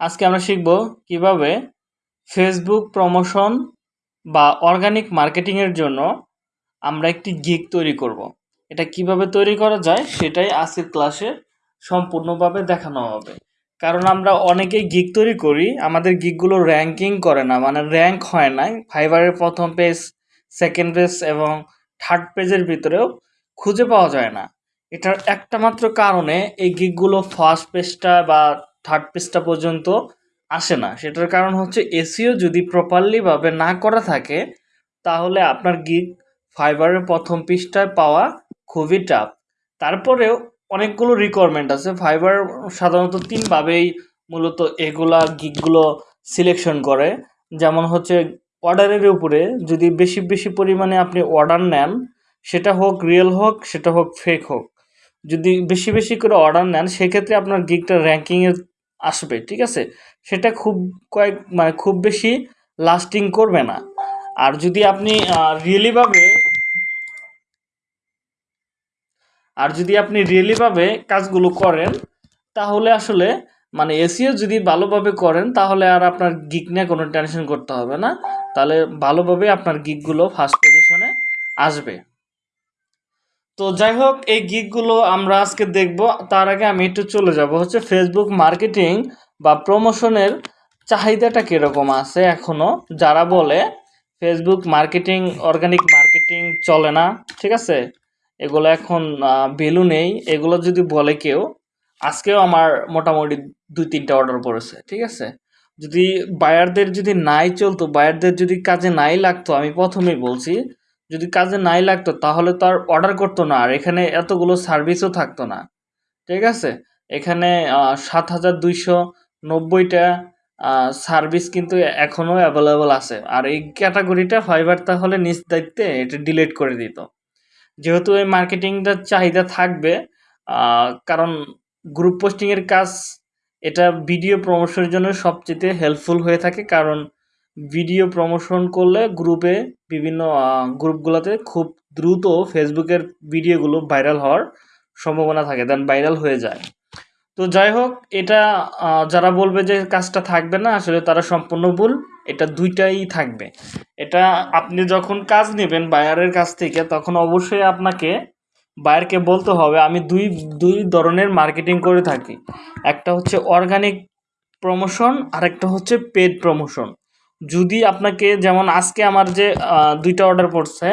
আজকে আমরা শিখব কীভাবে ফেসবুক প্রমোশন বা অর্গানিক মার্কেটিংয়ের জন্য আমরা একটি গিগ তৈরি করব। এটা কীভাবে তৈরি করা যায় সেটাই আজকের ক্লাসে সম্পূর্ণভাবে দেখানো হবে। কারণ আমরা অনেকেই গিগ তৈরি করি, আমাদের গিগগুলো র্যাঙ্কিং করে না মানে র্যাঙ্ক হয় না ফাইবারের প্রথম পেজ সেকেন্ড পেজ এবং থার্ড পেজের ভিতরেও খুঁজে পাওয়া যায় না। এটার একটা মাত্র কারণে এই গিকগুলো ফার্স্ট পেজটা বা থার্ড পেজটা পর্যন্ত আসে না। সেটার কারণ হচ্ছে এসিও যদি প্রপারলিভাবে না করা থাকে, তাহলে আপনার গিগ ফাইবারের প্রথম পৃষ্ঠায় পাওয়া খুবই টাফ তারপরেও অনেকগুলো রিকোয়ারমেন্ট আছে। ফাইবার সাধারণত তিনভাবেই মূলত এগুলা গিকগুলো সিলেকশন করে। যেমন হচ্ছে অর্ডারের উপরে যদি বেশি বেশি পরিমাণে আপনি অর্ডার নেন, সেটা হোক রিয়েল হোক, সেটা হোক ফেক হোক। যদি বেশি বেশি করে অর্ডার নেন, সেক্ষেত্রে আপনার গিকটা র্যাঙ্কিংয়ে আসবে, ঠিক আছে? সেটা খুব কয়েক মানে খুব বেশি লাস্টিং করবে না। আর যদি আপনি রিয়েলিভাবে আর যদি আপনি রিয়েলিভাবে কাজগুলো করেন, তাহলে আসলে মানে এসিও যদি ভালোভাবে করেন, তাহলে আর আপনার গিক নিয়ে কোনো টেনশন করতে হবে না। তাহলে ভালোভাবে আপনার গিকগুলো ফার্স্ট পজিশনে আসবে। তো যাই হোক এই গিকগুলো আমরা আজকে দেখব। তার আগে আমি একটু চলে যাব। হচ্ছে ফেসবুক মার্কেটিং বা প্রমোশনের চাহিদাটা কীরকম আছে এখনও যারা বলে ফেসবুক মার্কেটিং অর্গানিক মার্কেটিং চলে না, ঠিক আছে? এগুলো এখন ভ্যালু নেই। এগুলো যদি বলে কেউ, আজকেও আমার মোটামুটি দুই তিনটা অর্ডার পড়েছে, ঠিক আছে? যদি বায়ারদের যদি নাই চলতো বায়ারদের যদি কাজে নাই লাগতো, আমি প্রথমেই বলছি যদি কাজে নাই লাগতো তাহলে তো আর অর্ডার করতো না, আর এখানে এতগুলো সার্ভিসও থাকতো না। ঠিক আছে? এখানে সাত হাজার দুইশো নব্বইটা সার্ভিস কিন্তু এখনও অ্যাভেলেবল আছে। আর এই ক্যাটাগরিটা ফাইবার তাহলে নিজ দায়িত্বে এটা ডিলিট করে দিত। যেহেতু এই মার্কেটিংটার চাহিদা থাকবে কারণ গ্রুপ পোস্টিংয়ের কাজ, এটা ভিডিও প্রমোশনের জন্য সবচেয়ে হেল্পফুল হয়ে থাকে। কারণ ভিডিও প্রমোশন করলে গ্রুপে বিভিন্ন গ্রুপগুলোতে খুব দ্রুত ফেসবুকের ভিডিওগুলো ভাইরাল হওয়ার সম্ভাবনা থাকে দেন ভাইরাল হয়ে যায়। তো যাই হোক, এটা যারা বলবে যে কাজটা থাকবে না, আসলে তারা সম্পূর্ণ ভুল, এটা দুইটাই থাকবে। এটা আপনি যখন কাজ নেবেন বায়ারের কাছ থেকে, তখন অবশ্যই আপনাকে বায়ারকে বলতে হবে, আমি দুই দুই ধরনের মার্কেটিং করে থাকি। একটা হচ্ছে অর্গানিক প্রমোশন আর একটা হচ্ছে পেড প্রমোশন যদি আপনাকে যেমন আজকে আমার যে দুইটা অর্ডার পড়ছে,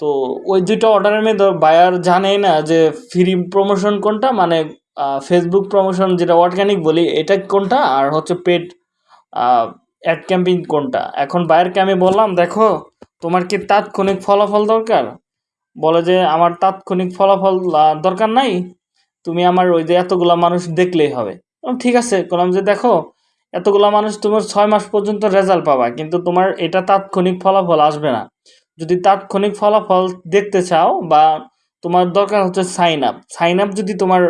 তো ওই দুইটা অর্ডারের মধ্যে বায়ার জানেই না যে ফ্রি প্রমোশন কোনটা মানে ফেসবুক প্রমোশন যেটা অর্গানিক বলি, এটা কোনটা আর হচ্ছে পেড অ্যাড ক্যাম্পিং কোনটা। এখন বায়ারকে আমি বললাম, দেখো, তোমার কি তাৎক্ষণিক ফলাফল দরকার? বলে যে, আমার তাৎক্ষণিক ফলাফল দরকার নাই। তুমি আমার ওই যে এতগুলা মানুষ দেখলেই হবে। ঠিক আছে। বললাম যে, দেখো এতগুলো মানুষ তোমার ছয় মাস পর্যন্ত রেজাল্ট পাবা, কিন্তু তোমার এটা তাৎক্ষণিক ফলাফল আসবে না। যদি তাৎক্ষণিক ফলাফল দেখতে চাও বা তোমার দরকার হচ্ছে সাইন আপ সাইন আপ যদি তোমার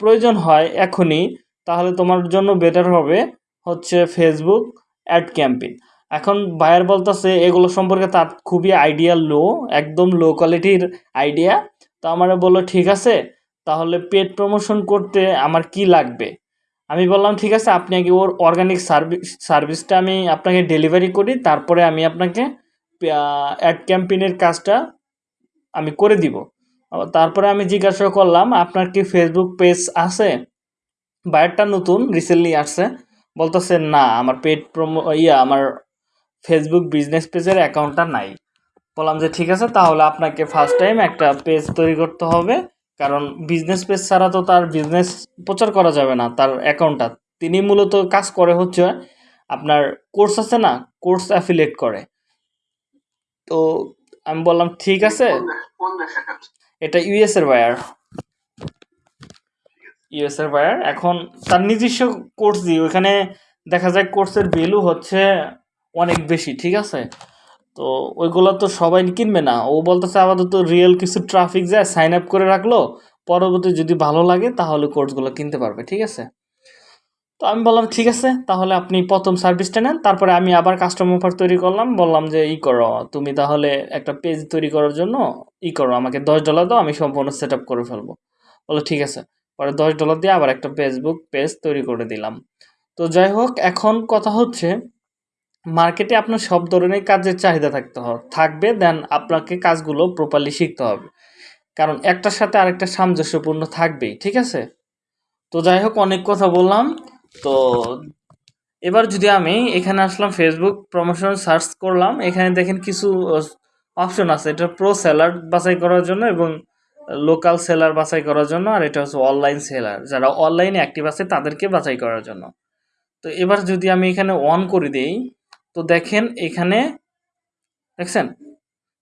প্রয়োজন হয় এখনই, তাহলে তোমার জন্য বেটার হবে হচ্ছে ফেসবুক অ্যাড ক্যাম্পেইন এখন বায়ার বলতেছে, এগুলো সম্পর্কে তার খুবই আইডিয়া লো একদম লো কোয়ালিটির আইডিয়া তো আমার বলল, ঠিক আছে, তাহলে পেড প্রমোশন করতে আমার কি লাগবে? আমি বললাম, ঠিক আছে, আপনি আগে ওর অর্গানিক সার্ভিস সার্ভিসটা আমি আপনাকে ডেলিভারি করি, তারপরে আমি আপনাকে অ্যাড ক্যাম্পেইনের কাজটা আমি করে দিব। তারপরে আমি জিজ্ঞাসা করলাম, আপনার কি ফেসবুক পেজ আছে? বায়ারটা নতুন রিসেন্টলি আসছে। বলতেছে, না, আমার পেড প্রমো ইয়া, আমার ফেসবুক বিজনেস পেজের অ্যাকাউন্টটা নাই। বললাম যে, ঠিক আছে, তাহলে আপনাকে ফার্স্ট টাইম একটা পেজ তৈরি করতে হবে। কারণ বিজনেস পেজ ছাড়া তো তার বিজনেস প্রচার করা যাবে না তার অ্যাকাউন্টটা তিনি মূলত কাজ করে হচ্ছে আপনার কোর্স আছে না কোর্স অ্যাফিলেট করে। তো আমি বললাম ঠিক আছে। এটা ইউএস এর বায়ার ইউএস এর বায়ার এখন তার নিজস্ব কোর্স দিয়ে ওইখানে দেখা যায় কোর্সের ভ্যালু হচ্ছে অনেক বেশি ঠিক আছে? তো ওইগুলো তো সবাই কিনবে না। ও বলতেছে আপাতত রিয়েল কিছু ট্রাফিক যায় সাইন আপ করে রাখল, পরবর্তী যদি ভালো লাগে তাহলে কোর্সগুলো কিনতে পারবে, ঠিক আছে? তো আমি বললাম, ঠিক আছে, তাহলে আপনি প্রথম সার্ভিসটা নেন, তারপরে আমি আবার কাস্টমার অফার তৈরি করলাম, বললাম যে, ই করো, তুমি তাহলে একটা পেজ তৈরি করার জন্য ই করো, আমাকে দশ ডলার দাও, আমি সম্পূর্ণ সেট আপ করে ফেলব। বলো ঠিক আছে। পরে দশ ডলার দিয়ে আবার একটা ফেসবুক পেজ তৈরি করে দিলাম। তো তো যাই হোক, এখন কথা হচ্ছে মার্কেটে আপনার সব ধরনের কাজের চাহিদা থাকতে হবে থাকবে দেন আপনাকে কাজগুলো প্রপারলি শিখতে হবে। কারণ একটার সাথে আরেকটা সামঞ্জস্যপূর্ণ থাকবেই, ঠিক আছে? তো যাই হোক, অনেক কথা বললাম। তো এবার যদি আমি এখানে আসলাম ফেসবুক প্রমোশন সার্চ করলাম, এখানে দেখেন কিছু অপশন আছে। এটা প্রো সেলার বাছাই করার জন্য এবং লোকাল সেলার বাছাই করার জন্য, আর এটা হচ্ছে অনলাইন সেলার যারা অনলাইনে অ্যাক্টিভ আছে, তাদেরকে বাছাই করার জন্য। তো এবার যদি আমি এখানে অন করে দিই তো দেখেন এখানে দেখছেন?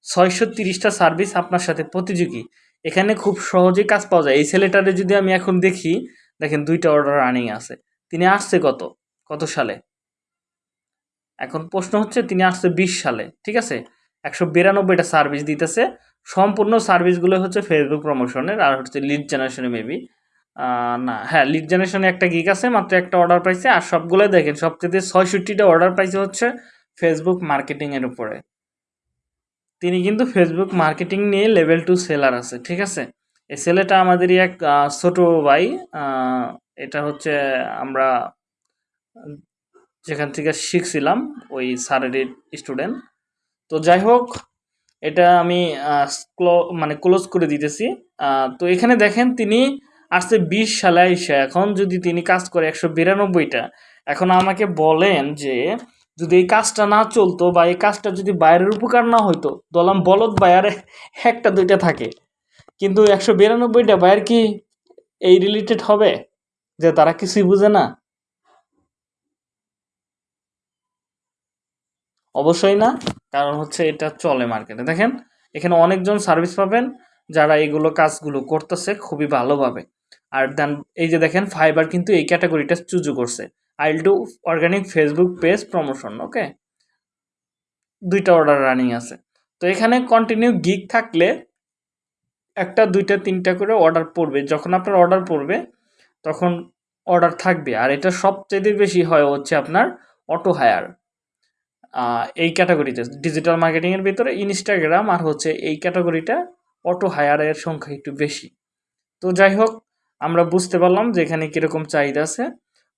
ছয়শো তিরিশটা সার্ভিস আপনার সাথে প্রতিযোগী। এখানে খুব সহজেই কাজ পাওয়া যায়। এই ছেলেটারে যদি আমি এখন দেখি, দেখেন দুইটা অর্ডার রানিং আছে। তিনি আসছে কত? কত সালে? এখন প্রশ্ন হচ্ছে, তিনি আসছে বিশ সালে, ঠিক আছে? একশো বিরানব্বইটা সার্ভিস দিতেছে। সম্পূর্ণ সার্ভিসগুলো হচ্ছে ফেসবুক প্রমোশনের আর হচ্ছে লিড জেনারেশনে মেবি না হ্যাঁ লিড জেনারেশনে একটা গিক আছে, মাত্র একটা অর্ডার পাইছে, আর সবগুলো দেখেন, সবচেয়ে ছয়ষট্টিটা অর্ডার পাইছে হচ্ছে ফেসবুক মার্কেটিংয়ের উপরে। তিনি কিন্তু ফেসবুক মার্কেটিং নিয়ে লেভেল টু সেলার আছে, ঠিক আছে? এই ছেলেটা আমাদেরই এক ছোট ভাই এটা হচ্ছে আমরা যেখান থেকে শিখছিলাম, ওই স্যারের স্টুডেন্ট তো যাই হোক, এটা আমি মানে ক্লোজ করে দিতেছি। তো এখানে দেখেন, তিনি আসছে বিশ সালে এসে এখন যদি তিনি কাজ করে একশো বিরানব্বইটা, এখন আমাকে বলেন যে যদি এই কাজটা না চলতো বা এই কাজটা যদি বাইরের উপকার না হইতো দলাম বলদ বায়ারে একটা দুইটা থাকে, কিন্তু একশো বিরানব্বইটা বায়ার কি এই রিলেটেড হবে? যে তারা কিছুই বুঝে না? অবশ্যই না, কারণ হচ্ছে এটা চলে মার্কেটে দেখেন, এখানে অনেকজন সার্ভিস পাবেন, যারা এগুলো কাজগুলো করতেছে খুবই ভালোভাবে। আর দেন এই যে দেখেন ফাইবার কিন্তু এই ক্যাটাগরিটা চুজু করছে। I'll do organic Facebook page promotion okay দুইটা অর্ডার রানিং আছে। তো এখানে কন্টিনিউ গিক থাকলে একটা, দুইটা, তিনটা করে অর্ডার পড়বে। যখন আপনার অর্ডার পড়বে, তখন অর্ডার থাকবে। আর এটা সবচেয়ে বেশি হয় হচ্ছে আপনার অটো হায়ার এই ক্যাটাগরিতে ডিজিটাল মার্কেটিংয়ের ভিতরে ইনস্টাগ্রাম আর হচ্ছে এই ক্যাটাগরিটা অটো হায়ারের সংখ্যা একটু বেশি। তো যাই হোক আমরা বুঝতে পারলাম যে এখানে কীরকম চাহিদা আছে।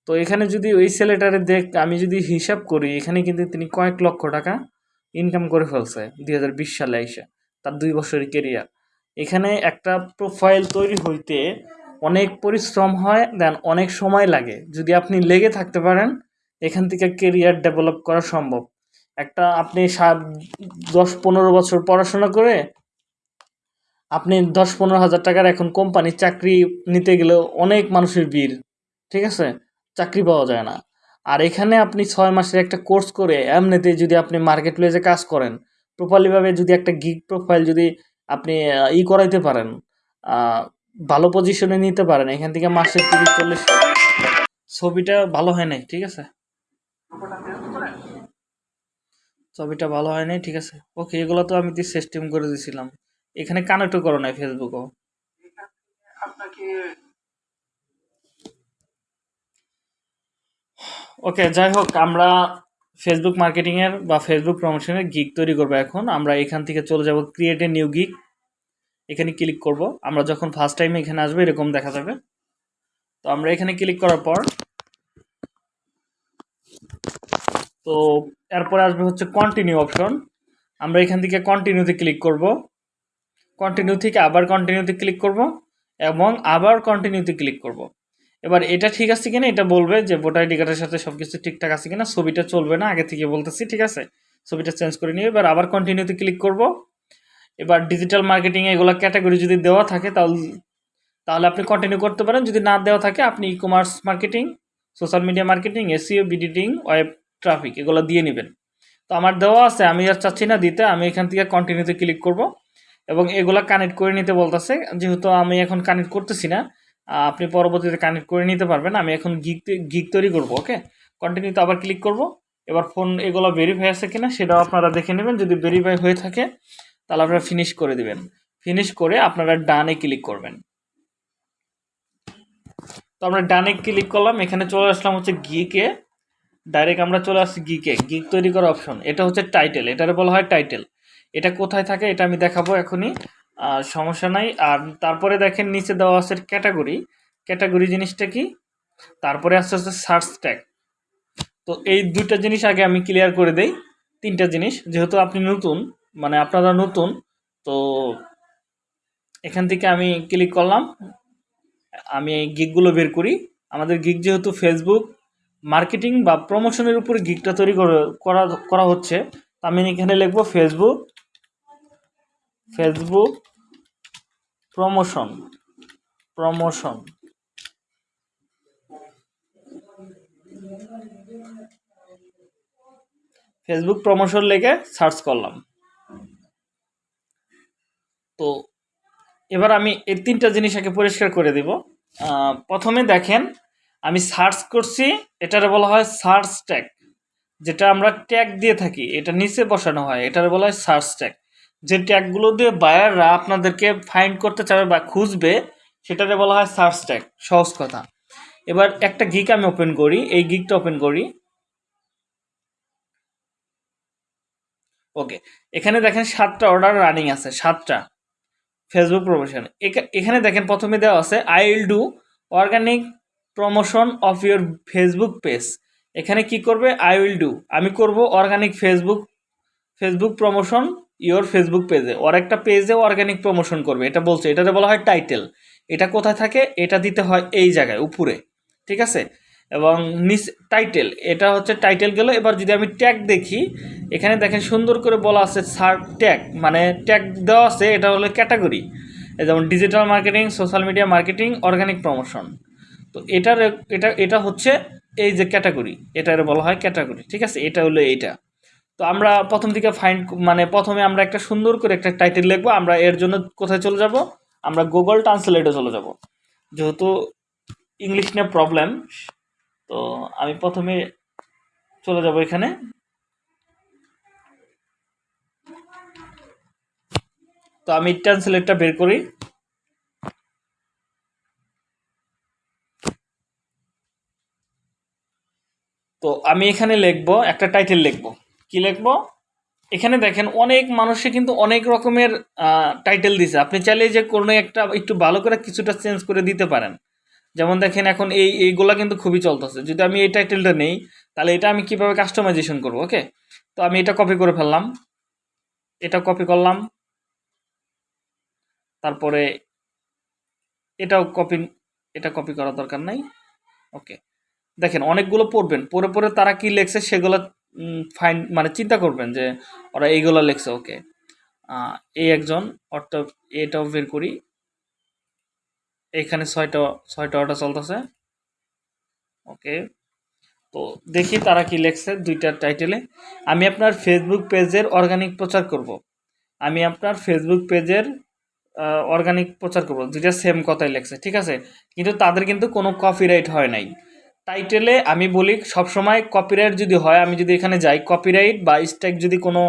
তো এখানে যদি ওই ছেলেটারে দেখ, আমি যদি হিসাব করি, এখানে কিন্তু তিনি কয়েক লক্ষ টাকা ইনকাম করে ফেলছে দুই হাজার বিশ সালে এসে, তার দুই বছরের কেরিয়ার এখানে একটা প্রোফাইল তৈরি হইতে অনেক পরিশ্রম হয় দেন অনেক সময় লাগে। যদি আপনি লেগে থাকতে পারেন, এখান থেকে কেরিয়ার ডেভেলপ করা সম্ভব। একটা আপনি সাত, দশ, পনেরো বছর পড়াশোনা করে আপনি দশ পনেরো হাজার টাকার এখন কোম্পানির চাকরি নিতে গেলেও অনেক মানুষের ভিড়, ঠিক আছে? চাকরি পাওয়া যায় না। আর এখানে আপনি ছয় মাসের একটা কোর্স করে এমনিতে যদি আপনি মার্কেট প্লেসে কাজ করেন প্রপারলিভাবে যদি একটা গিগ প্রোফাইল যদি আপনি ই করাইতে পারেন ভালো পজিশনে নিতে পারেন, এখান থেকে মাসে তিরিশ চল্লিশ ছবিটা ভালো হয় নাই, ঠিক আছে? ছবিটা ভালো হয় নাই, ঠিক আছে? ওকে, এগুলো তো আমি সিস্টেম করে দিয়েছিলাম এখানে কানেক্টও করো নাই ফেসবুকও ওকে যাই হোক, আমরা ফেসবুক মার্কেটিংয়ের বা ফেসবুক প্রমোশনের গিক তৈরি করব এখন। আমরা এখান থেকে চলে যাব ক্রিয়েট এ নিউ গিক এখানে ক্লিক করব। আমরা যখন ফার্স্ট টাইম এখানে আসবে, এরকম দেখা যাবে। তো আমরা এখানে ক্লিক করার পর, তো এরপরে আসবে হচ্ছে কন্টিনিউ অপশন আমরা এখান থেকে কন্টিনিউতে ক্লিক করব। কন্টিনিউ থেকে আবার কন্টিনিউতে ক্লিক করব এবং আবার কন্টিনিউতে ক্লিক করব। এবার এটা ঠিক আছে কিনা এটা বলবে যে ভোটার আইডি কার্ডের সাথে সব কিছু ঠিকঠাক আছে কিনা, ছবিটা চলবে না, আগে থেকে বলতেছি, ঠিক আছে? ছবিটা চেঞ্জ করে নিয়ে এবার আবার কন্টিনিউতে ক্লিক করব। এবার ডিজিটাল মার্কেটিংয়ে এগুলো ক্যাটাগরি যদি দেওয়া থাকে তাহলে তাহলে আপনি কন্টিনিউ করতে পারেন। যদি না দেওয়া থাকে, আপনি e commerce marketing social media marketing SEO বিডিটিং web traffic এগুলো দিয়ে নেবেন। তো আমার দেওয়া আছে, আমি আর চাচ্ছি না দিতে, আমি এখান থেকে কন্টিনিউতে ক্লিক করব। এবং এগুলা কানেক্ট করে নিতে বলতেছে। যেহেতু আমি এখন কানেক্ট করতেছি না আপনি পরবর্তীতে কানেক্ট করে নিতে পারবেন। আমি এখন গিক গিক তৈরি করব ওকে কন্টিনিউতে আবার ক্লিক করব। এবার ফোন এগুলো ভেরিফাই আছে কিনা সেটাও আপনারা দেখে নেবেন। যদি ভেরিফাই হয়ে থাকে, তাহলে আপনারা ফিনিশ করে দিবেন। ফিনিশ করে আপনারা ডানে ক্লিক করবেন। তো আমরা ডানে ক্লিক করলাম, এখানে চলে আসলাম হচ্ছে গিকে ডাইরেক্ট আমরা চলে আসছি গিকে গিক তৈরি করার অপশন এটা হচ্ছে টাইটেল এটারে বলা হয় টাইটেল এটা কোথায় থাকে এটা আমি দেখাবো এখনই। সমস্যা নাই। আর তারপরে দেখেন, নিচে দেওয়া আছে ক্যাটাগরি। ক্যাটাগরি জিনিসটা কি? তারপরে আসছে হচ্ছে সার্চ ট্যাগ। তো এই দুইটা জিনিস আগে আমি ক্লিয়ার করে দেই। তিনটা জিনিস, যেহেতু আপনি নতুন মানে আপনারা নতুন, তো এখান থেকে আমি ক্লিক করলাম। আমি এই গিকগুলো বের করি। আমাদের গিক যেহেতু ফেসবুক মার্কেটিং বা প্রমোশনের উপরে গিকটা তৈরি করে- করা হচ্ছে আমি এখানে লিখব Facebook Facebook promotion promotion Facebook promotion লেগে সার্চ করলাম। তো এবার আমি এই তিনটা জিনিস আগে পরিষ্কার করে দিব। প্রথমে দেখেন, আমি সার্চ করছি, এটারে বলা হয় সার্চ ট্যাগ যেটা আমরা ট্যাগ দিয়ে থাকি, এটা নিচে বসানো হয়, এটারে বলা হয় সার্চ ট্যাগ যে ট্যাগগুলো দিয়ে বায়াররা আপনাদেরকে ফাইন্ড করতে চাবে বা খুঁজবে, সেটারে বলা হয় সার্চ ট্যাগ। সহজ কথা। এবার একটা গিক আমি ওপেন করি, এই গিকটা ওপেন করি। ওকে এখানে দেখেন সাতটা অর্ডার রানিং আছে, সাতটা। ফেসবুক প্রমোশন এখানে দেখেন প্রথমে দেওয়া আছে I will do organic promotion of your Facebook page এখানে কি করবে? আই উইল ডু আমি করব organic Facebook Facebook promotion your Facebook পেজে ওর একটা পেজে অর্গানিক প্রমোশন করবে। এটা বলছে এটাতে বলা হয় টাইটেল এটা কোথায় থাকে? এটা দিতে হয় এই জায়গায়, উপরে। ঠিক আছে? এবং নিচ টাইটেল এটা হচ্ছে টাইটেল গেল। এবার যদি আমি ট্যাগ দেখি, এখানে দেখেন সুন্দর করে বলা আছে সার ট্যাগ মানে ট্যাগ দেওয়া আছে, এটা হলো ক্যাটাগরি যেমন digital marketing social media marketing organic promotion তো এটার, এটা এটা হচ্ছে এই যে ক্যাটাগরি এটার বলা হয় ক্যাটাগরি ঠিক আছে? এটা হলো এইটা। তো আমরা প্রথম দিকে ফাইন্ড মানে প্রথমে আমরা একটা সুন্দর করে একটা টাইটেল লিখব, আমরা এর জন্য কোথায় চলে যাব? আমরা গুগল ট্রান্সলেটে চলে যাব। যেহেতু ইংলিশ নিয়ে প্রবলেম তো আমি প্রথমে চলে যাব এখানে। তো আমি ট্রান্সলেটটা বের করি। তো আমি এখানে লিখব, একটা টাইটেল লিখব। কি লিখব? এখানে দেখেন, অনেক মানুষে কিন্তু অনেক রকমের টাইটেল দিছে। আপনি চাইলে যে কোনো একটা একটু ভালো করে কিছুটা চেঞ্জ করে দিতে পারেন। যেমন দেখেন, এখন এই, এইগুলা কিন্তু খুবই চলতেছে। যদি আমি এই টাইটেলটা নেই, তাহলে এটা আমি কীভাবে কাস্টমাইজেশন করব, ওকে? তো আমি এটা কপি করে ফেললাম। এটা কপি করলাম। তারপরে এটাও কপি এটা কপি করার দরকার নাই। ওকে। দেখেন, অনেকগুলো পড়বেন। পরে পরে তারা কি লেখছে, সেগুলো ফাইন মানে চিন্তা করবেন যে ওরা এইগুলো লেখছে, ওকে। এই একজন অর্থাৎ এটাও বের করি। এখানে ছয়টা ছয়টা অর্ডার চলতেছে। ওকে। তো দেখি তারা কি লেখছে দুইটা টাইটেলে। আমি আপনার ফেসবুক পেজের অর্গানিক প্রচার করব। আমি আপনার ফেসবুক পেজের অর্গানিক প্রচার করব। দুইটা সেম কথাই লেখছে, ঠিক আছে? কিন্তু তাদের কিন্তু কোনো কপিরাইট হয় নাই। টাইটেলে আমি বলি সবসময় কপিরাইট যদি হয়, আমি যদি এখানে যাই কপিরাইট বা স্ট্রাইক যদি কোনো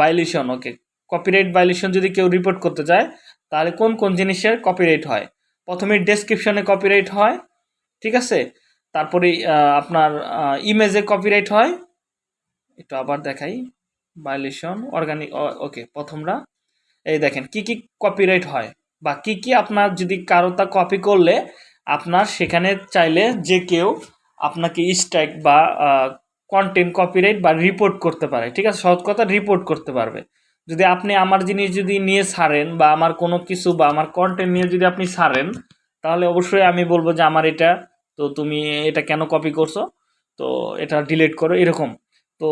ভাইলেশন ওকে কপিরাইট ভাইলেশন যদি কেউ রিপোর্ট করতে চায়, তাহলে কোন কোন জিনিসের কপিরাইট হয়? প্রথমে ডেসক্রিপশনে কপিরাইট হয়, ঠিক আছে? তারপরে আপনার ইমেজে কপিরাইট হয়, একটু আবার দেখাই ভাইলেশন অর্গানিক ওকে প্রথমরা, এই দেখেন, কি কি কপিরাইট হয় বা কি কি আপনার যদি কারও তা কপি করলে আপনার সেখানে চাইলে যে কেউ আপনাকে স্ট্রাইক বা কন্টেন্ট কপিরাইট বা রিপোর্ট করতে পারে, ঠিক আছে? সহজ কথা রিপোর্ট করতে পারবে। যদি আপনি আমার জিনিস যদি নিয়ে ছাড়েন বা আমার কোনো কিছু বা আমার কন্টেন্ট নিয়ে যদি আপনি ছাড়েন তাহলে অবশ্যই আমি বলব যে আমার এটা, তো তুমি এটা কেন কপি করছ? তো এটা ডিলিট করো, এরকম। তো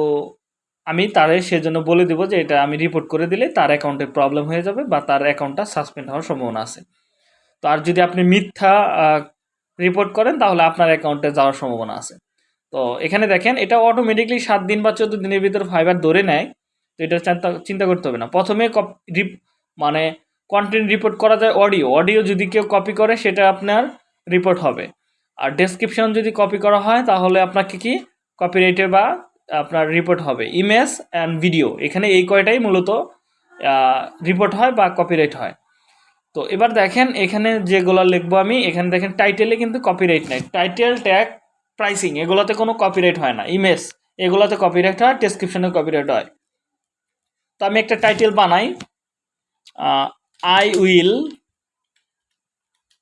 আমি তারে সেজন্য বলে দেবো যে এটা আমি রিপোর্ট করে দিলে তার অ্যাকাউন্টে প্রবলেম হয়ে যাবে বা তার অ্যাকাউন্টটা সাসপেন্ড হওয়ার সম্ভাবনা আছে। আর যদি আপনি মিথ্যা রিপোর্ট করেন, তাহলে আপনার অ্যাকাউন্টে যাওয়ার সম্ভাবনা আছে। তো এখানে দেখেন, এটা অটোমেটিকলি সাত দিন বা চোদ্দ দিনের ভিতর ফাইবার ধরে নেয়। তো এটা চিন্তা করতে হবে না। প্রথমে মানে কন্টেন্ট রিপোর্ট করা যায় অডিও অডিও যদি কেউ কপি করে, সেটা আপনার রিপোর্ট হবে। আর ডেসক্রিপশন যদি কপি করা হয়, তাহলে আপনাকে কি? কপিরাইটে বা আপনার রিপোর্ট হবে। ইমেজ অ্যান্ড ভিডিও এখানে এই কয়টাই মূলত রিপোর্ট হয় বা কপিরাইট হয়। তো এবার দেখেন এখানে যেগুলো লিখব আমি, এখানে দেখেন টাইটেলে কিন্তু কপিরাইট নেই। টাইটেল ট্যাগ প্রাইসিং এগুলোতে কোনো কপিরাইট হয় না। ইমেজ এগুলোতে কপিরাইট হয় ডেসক্রিপশনে কপিরাইট হয়। তো আমি একটা টাইটেল বানাই। আই উইল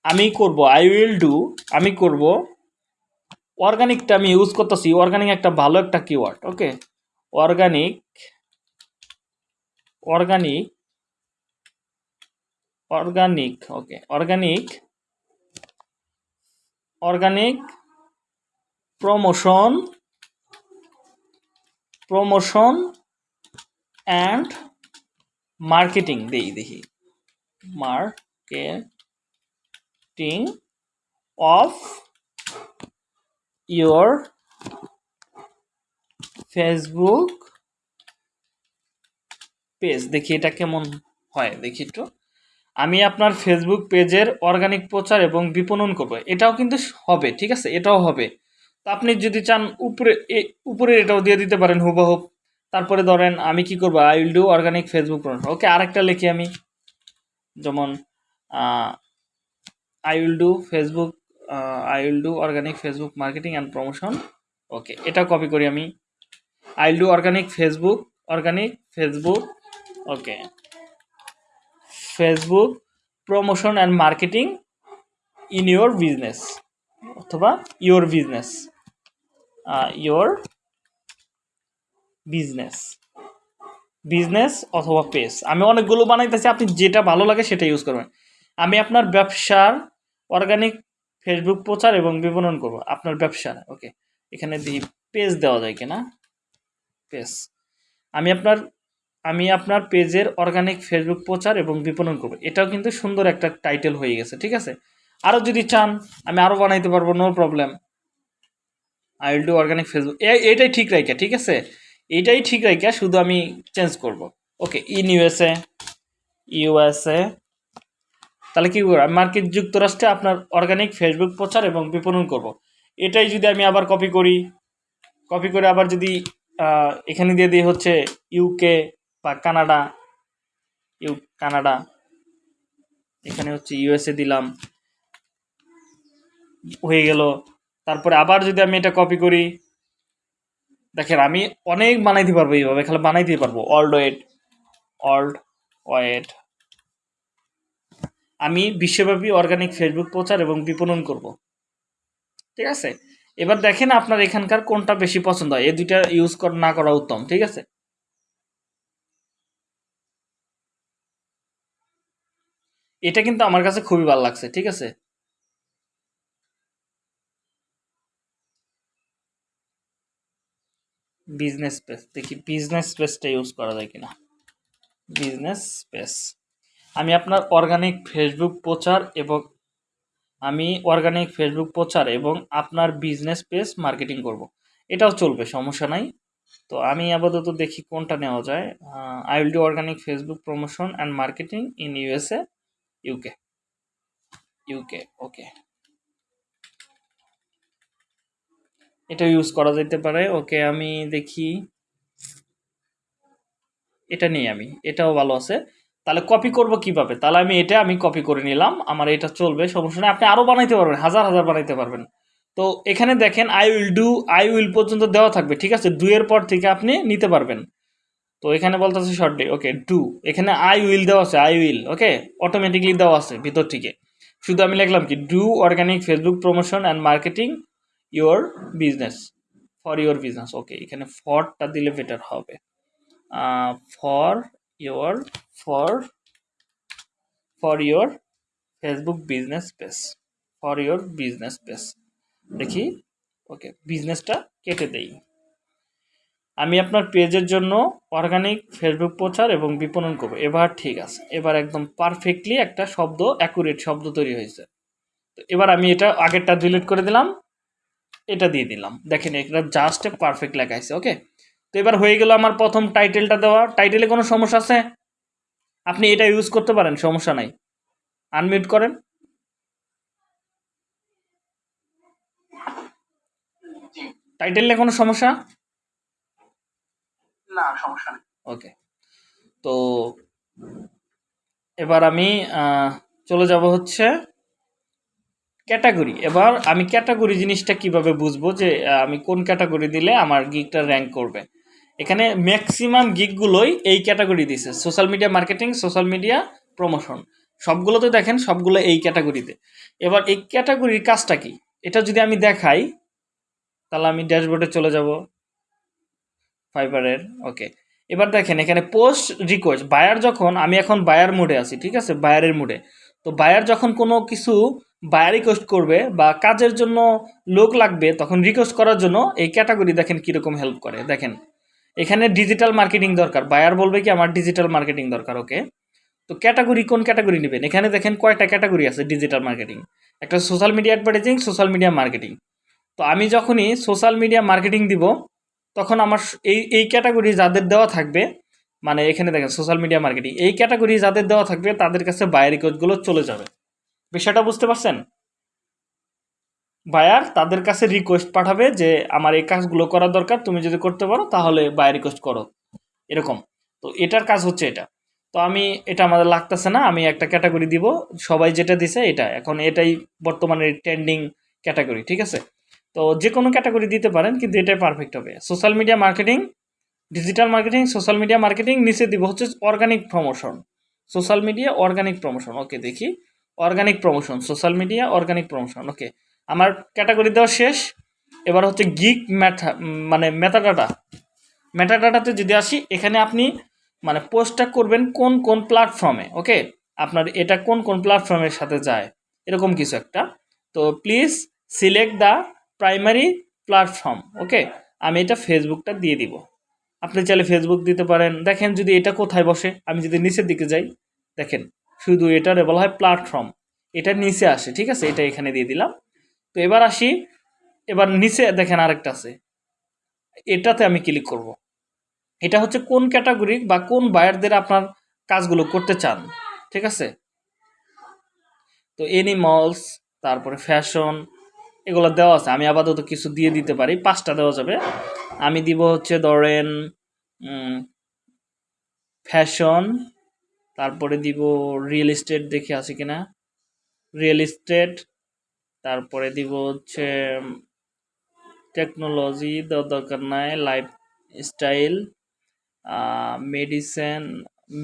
আমি করব আই উইল ডু আমি করব। অর্গানিকটা আমি ইউজ করতেছি অর্গানিক একটা ভালো একটা keyword okay organic organic organic, okay, organic organic promotion promotion and marketing, দেই, দেখি, marketing of your Facebook page, দেখি এটা কেমন হয়, দেখি একটু। আমি আপনার ফেসবুক পেজের অর্গানিক প্রচার এবং বিপণন করব। এটাও কিন্তু হবে, ঠিক আছে? এটাও হবে। তো আপনি যদি চান উপরে উপরে এটাও দিয়ে দিতে পারেন হুবহুব তারপরে ধরেন আমি কি করব? I will do organic Facebook promotion okay, আরেকটা লিখি আমি। যেমন I will do Facebook I will do organic Facebook marketing and promotion okay, এটা কপি করি আমি। I will do organic Facebook organic Facebook okay. Facebook promotion and marketing in your business অথবা your business your business business অথবা page আমি অনেকগুলো বানাইতেছি, আপনি যেটা ভালো লাগে সেটা ইউজ করবেন। আমি আপনার ব্যবসার অর্গানিক ফেসবুক প্রচার এবং বিপণন করব। আপনার ব্যবসার ওকে এখানে দিই পেজ দেওয়া যায় কিনা? পেজ আমি আপনার আমি আপনার পেজের অর্গানিক ফেসবুক প্রচার এবং বিপণন করব। এটাও কিন্তু সুন্দর একটা টাইটেল হয়ে গেছে, ঠিক আছে? আরও যদি চান, আমি আরও বানাইতে পারব no problem I will do organic Facebook এটাই ঠিক রাইকা ঠিক আছে? এটাই ঠিক রাইকা শুধু আমি চেঞ্জ করব। ওকে ইন ইউএসএ ইউএসএ তাহলে কী করব? মার্কিন যুক্তরাষ্ট্রে আপনার অর্গানিক ফেসবুক প্রচার এবং বিপণন করব। এটাই যদি আমি আবার কপি করি কপি করে আবার যদি এখানে দিয়ে দিই হচ্ছে ইউকে বা কানাডা, ইউ, কানাডা, এখানে হচ্ছে ইউএসএ দিলাম, হয়ে গেল। তারপরে আবার যদি আমি এটা কপি করি, দেখেন আমি অনেক বানাইতে পারব এইভাবে, খালি বানাইতে পারব। অল্ড ওয়েট অল্ড ওয়েট আমি বিশ্বব্যাপী অর্গানিক ফেসবুক প্রচার এবং বিপণন করব। ঠিক আছে? এবার দেখেন আপনার এখানকার কোনটা বেশি পছন্দ হয়। এই দুইটা ইউজ না করা উত্তম। ঠিক আছে? এটা কিন্তু আমার কাছে খুবই ভালো লাগছে, ঠিক আছে? বিজনেস স্পেস দেখি বিজনেস স্পেসটা ইউজ করা যায় কিনা। বিজনেস স্পেস আমি আপনার অর্গানিক ফেসবুক প্রচার এবং আমি অর্গানিক ফেসবুক প্রচার এবং আপনার বিজনেস পেজ মার্কেটিং করব। এটাও চলবে, সমস্যা নাই। তো আমি আপাতত দেখি কোনটা নেওয়া যায়। I will do organic Facebook promotion and marketing in USA UK UK okay এটা ইউজ করা যেতে পারে ওকে আমি দেখি। এটা নিই আমি, এটাও ভালো আছে। তাহলে কপি করব কীভাবে? তাহলে আমি এটা আমি কপি করে নিলাম, আমার এটা চলবে, সমস্যা নেই। আপনি আরও বানাইতে পারবেন, হাজার হাজার বানাইতে পারবেন। তো এখানে দেখেন I will do I will পর্যন্ত দেওয়া থাকবে, ঠিক আছে? এর পর থেকে আপনি নিতে পারবেন। তো এখানে বলতেছে ডে ওকে ডু এখানে আই উইল দেওয়া আছে আই উইল ওকে অটোমেটিকলি দেওয়া আছে, ভিতর থেকে। শুধু আমি লিখলাম কি do organic Facebook promotion and marketing your business for your business okay এখানে ফরটা দিলে বেটার হবে। For your for for your Facebook business page for your business page দেখি ওকে বিজনেসটা কেটে দেই। আমি আপনার পেজের জন্য অর্গানিক ফেসবুক প্রচার এবং বিপণন করব। এবার ঠিক আছে, এবার একদম পারফেক্টলি একটা শব্দ অ্যাকুরেট শব্দ তৈরি হয়েছে। তো এবার আমি এটা আগেরটা ডিলিট করে দিলাম, এটা দিয়ে দিলাম। দেখেন এটা জাস্ট পারফেক্ট লেখা আছে ওকে তো এবার হয়ে গেল আমার প্রথম টাইটেলটা দেওয়া। টাইটেলে কোনো সমস্যা আছে? আপনি এটা ইউজ করতে পারেন, সমস্যা নাই। আনমিউট করেন। টাইটেলে কোনো সমস্যা? না, সমস্যা নেই। ওকে তো এবার আমি চলে যাব হচ্ছে ক্যাটাগরি। এবার আমি ক্যাটাগরি জিনিসটা কীভাবে বুঝব যে আমি কোন ক্যাটাগরি দিলে আমার গিকটা র্যাঙ্ক করবে? এখানে ম্যাক্সিমাম গিকগুলোই এই ক্যাটাগরি দিছে। Social media marketing social media promotion সবগুলোতে দেখেন, সবগুলো এই ক্যাটাগরিতে। এবার এই ক্যাটাগরির কাজটা কি? এটা যদি আমি দেখাই, তাহলে আমি ড্যাশবোর্ডে চলে যাব। ফাইবারের ওকে এবার দেখেন, এখানে পোস্ট রিকোয়েস্ট বায়ার যখন, আমি এখন বায়ার মোডে আছি, ঠিক আছে? বায়ারের মোডে তো বায়ার যখন কোনো কিছু বায়ার রিকোয়েস্ট করবে বা কাজের জন্য লোক লাগবে, তখন রিকোয়েস্ট করার জন্য এই ক্যাটাগরি দেখেন কীরকম হেল্প করে। দেখেন, এখানে ডিজিটাল মার্কেটিং দরকার। বায়ার বলবে কি, আমার ডিজিটাল মার্কেটিং দরকার ওকে তো ক্যাটাগরি কোন ক্যাটাগরি নেবেন? এখানে দেখেন কয়টা ক্যাটাগরি আছে ডিজিটাল মার্কেটিং একটা social media advertising social media marketing তো আমি যখনই সোশ্যাল মিডিয়া মার্কেটিং দিব তখন আমার এই এই ক্যাটাগরি যাদের দেওয়া থাকবে মানে এখানে দেখেন সোশ্যাল মিডিয়া মার্কেটিং এই ক্যাটাগরি যাদের দেওয়া থাকবে, তাদের কাছে বায়ার রিকোয়েস্টগুলো চলে যাবে। বিষয়টা বুঝতে পারছেন? বায়ার তাদের কাছে রিকোয়েস্ট পাঠাবে যে, আমার এই কাজগুলো করা দরকার, তুমি যদি করতে পারো, তাহলে বায়ার রিকোয়েস্ট করো। এরকম। তো এটার কাজ হচ্ছে এটা। তো আমি, এটা আমাদের লাগতেছে না, আমি একটা ক্যাটাগরি দিব, সবাই যেটা দিছে এটা। এখন এটাই বর্তমানে ট্রেন্ডিং ক্যাটাগরি ঠিক আছে? তো যে কোনো ক্যাটাগরি দিতে পারেন, কিন্তু এটাই পারফেক্ট হবে। Social media marketing digital marketing social media marketing নিচে দিব হচ্ছে organic promotion social media organic promotion okay দেখি। Organic promotion social media organic promotion okay আমার ক্যাটাগরি দেওয়া শেষ। এবার হচ্ছে গিক ম্যাথা মানে মেটাডাটা মেটাডাটাতে যদি আসি, এখানে আপনি মানে পোস্টটা করবেন কোন কোন প্ল্যাটফর্মে ওকে আপনার এটা কোন কোন প্ল্যাটফর্মের সাথে যায়। এরকম কিছু একটা। তো please select the primary platform okay আমি এটা ফেসবুকটা দিয়ে দিব। আপনি চাইলে ফেসবুক দিতে পারেন। দেখেন যদি এটা কোথায় বসে, আমি যদি নিচের দিকে যাই, দেখেন শুধু এটারে বলা হয় প্ল্যাটফর্ম এটা নিচে আসে, ঠিক আছে? এটা এখানে দিয়ে দিলাম। তো এবার আসি, এবার নিচে দেখেন আরেকটা আছে। এটাতে আমি ক্লিক করব। এটা হচ্ছে কোন ক্যাটাগরি বা কোন বায়ারদের আপনার কাজগুলো করতে চান, ঠিক আছে? তো এনিমলস তারপরে ফ্যাশন এগুলো দেওয়া আছে। আমি আপাতত কিছু দিয়ে দিতে পারি। পাঁচটা দেওয়া যাবে। আমি দিব হচ্ছে ধরেন ফ্যাশন তারপরে দিব রিয়েল এস্টেট দেখে আছে কিনা? রিয়েল এস্টেট তারপরে দিব হচ্ছে টেকনোলজি দেওয়ার দরকার নাই life style medicine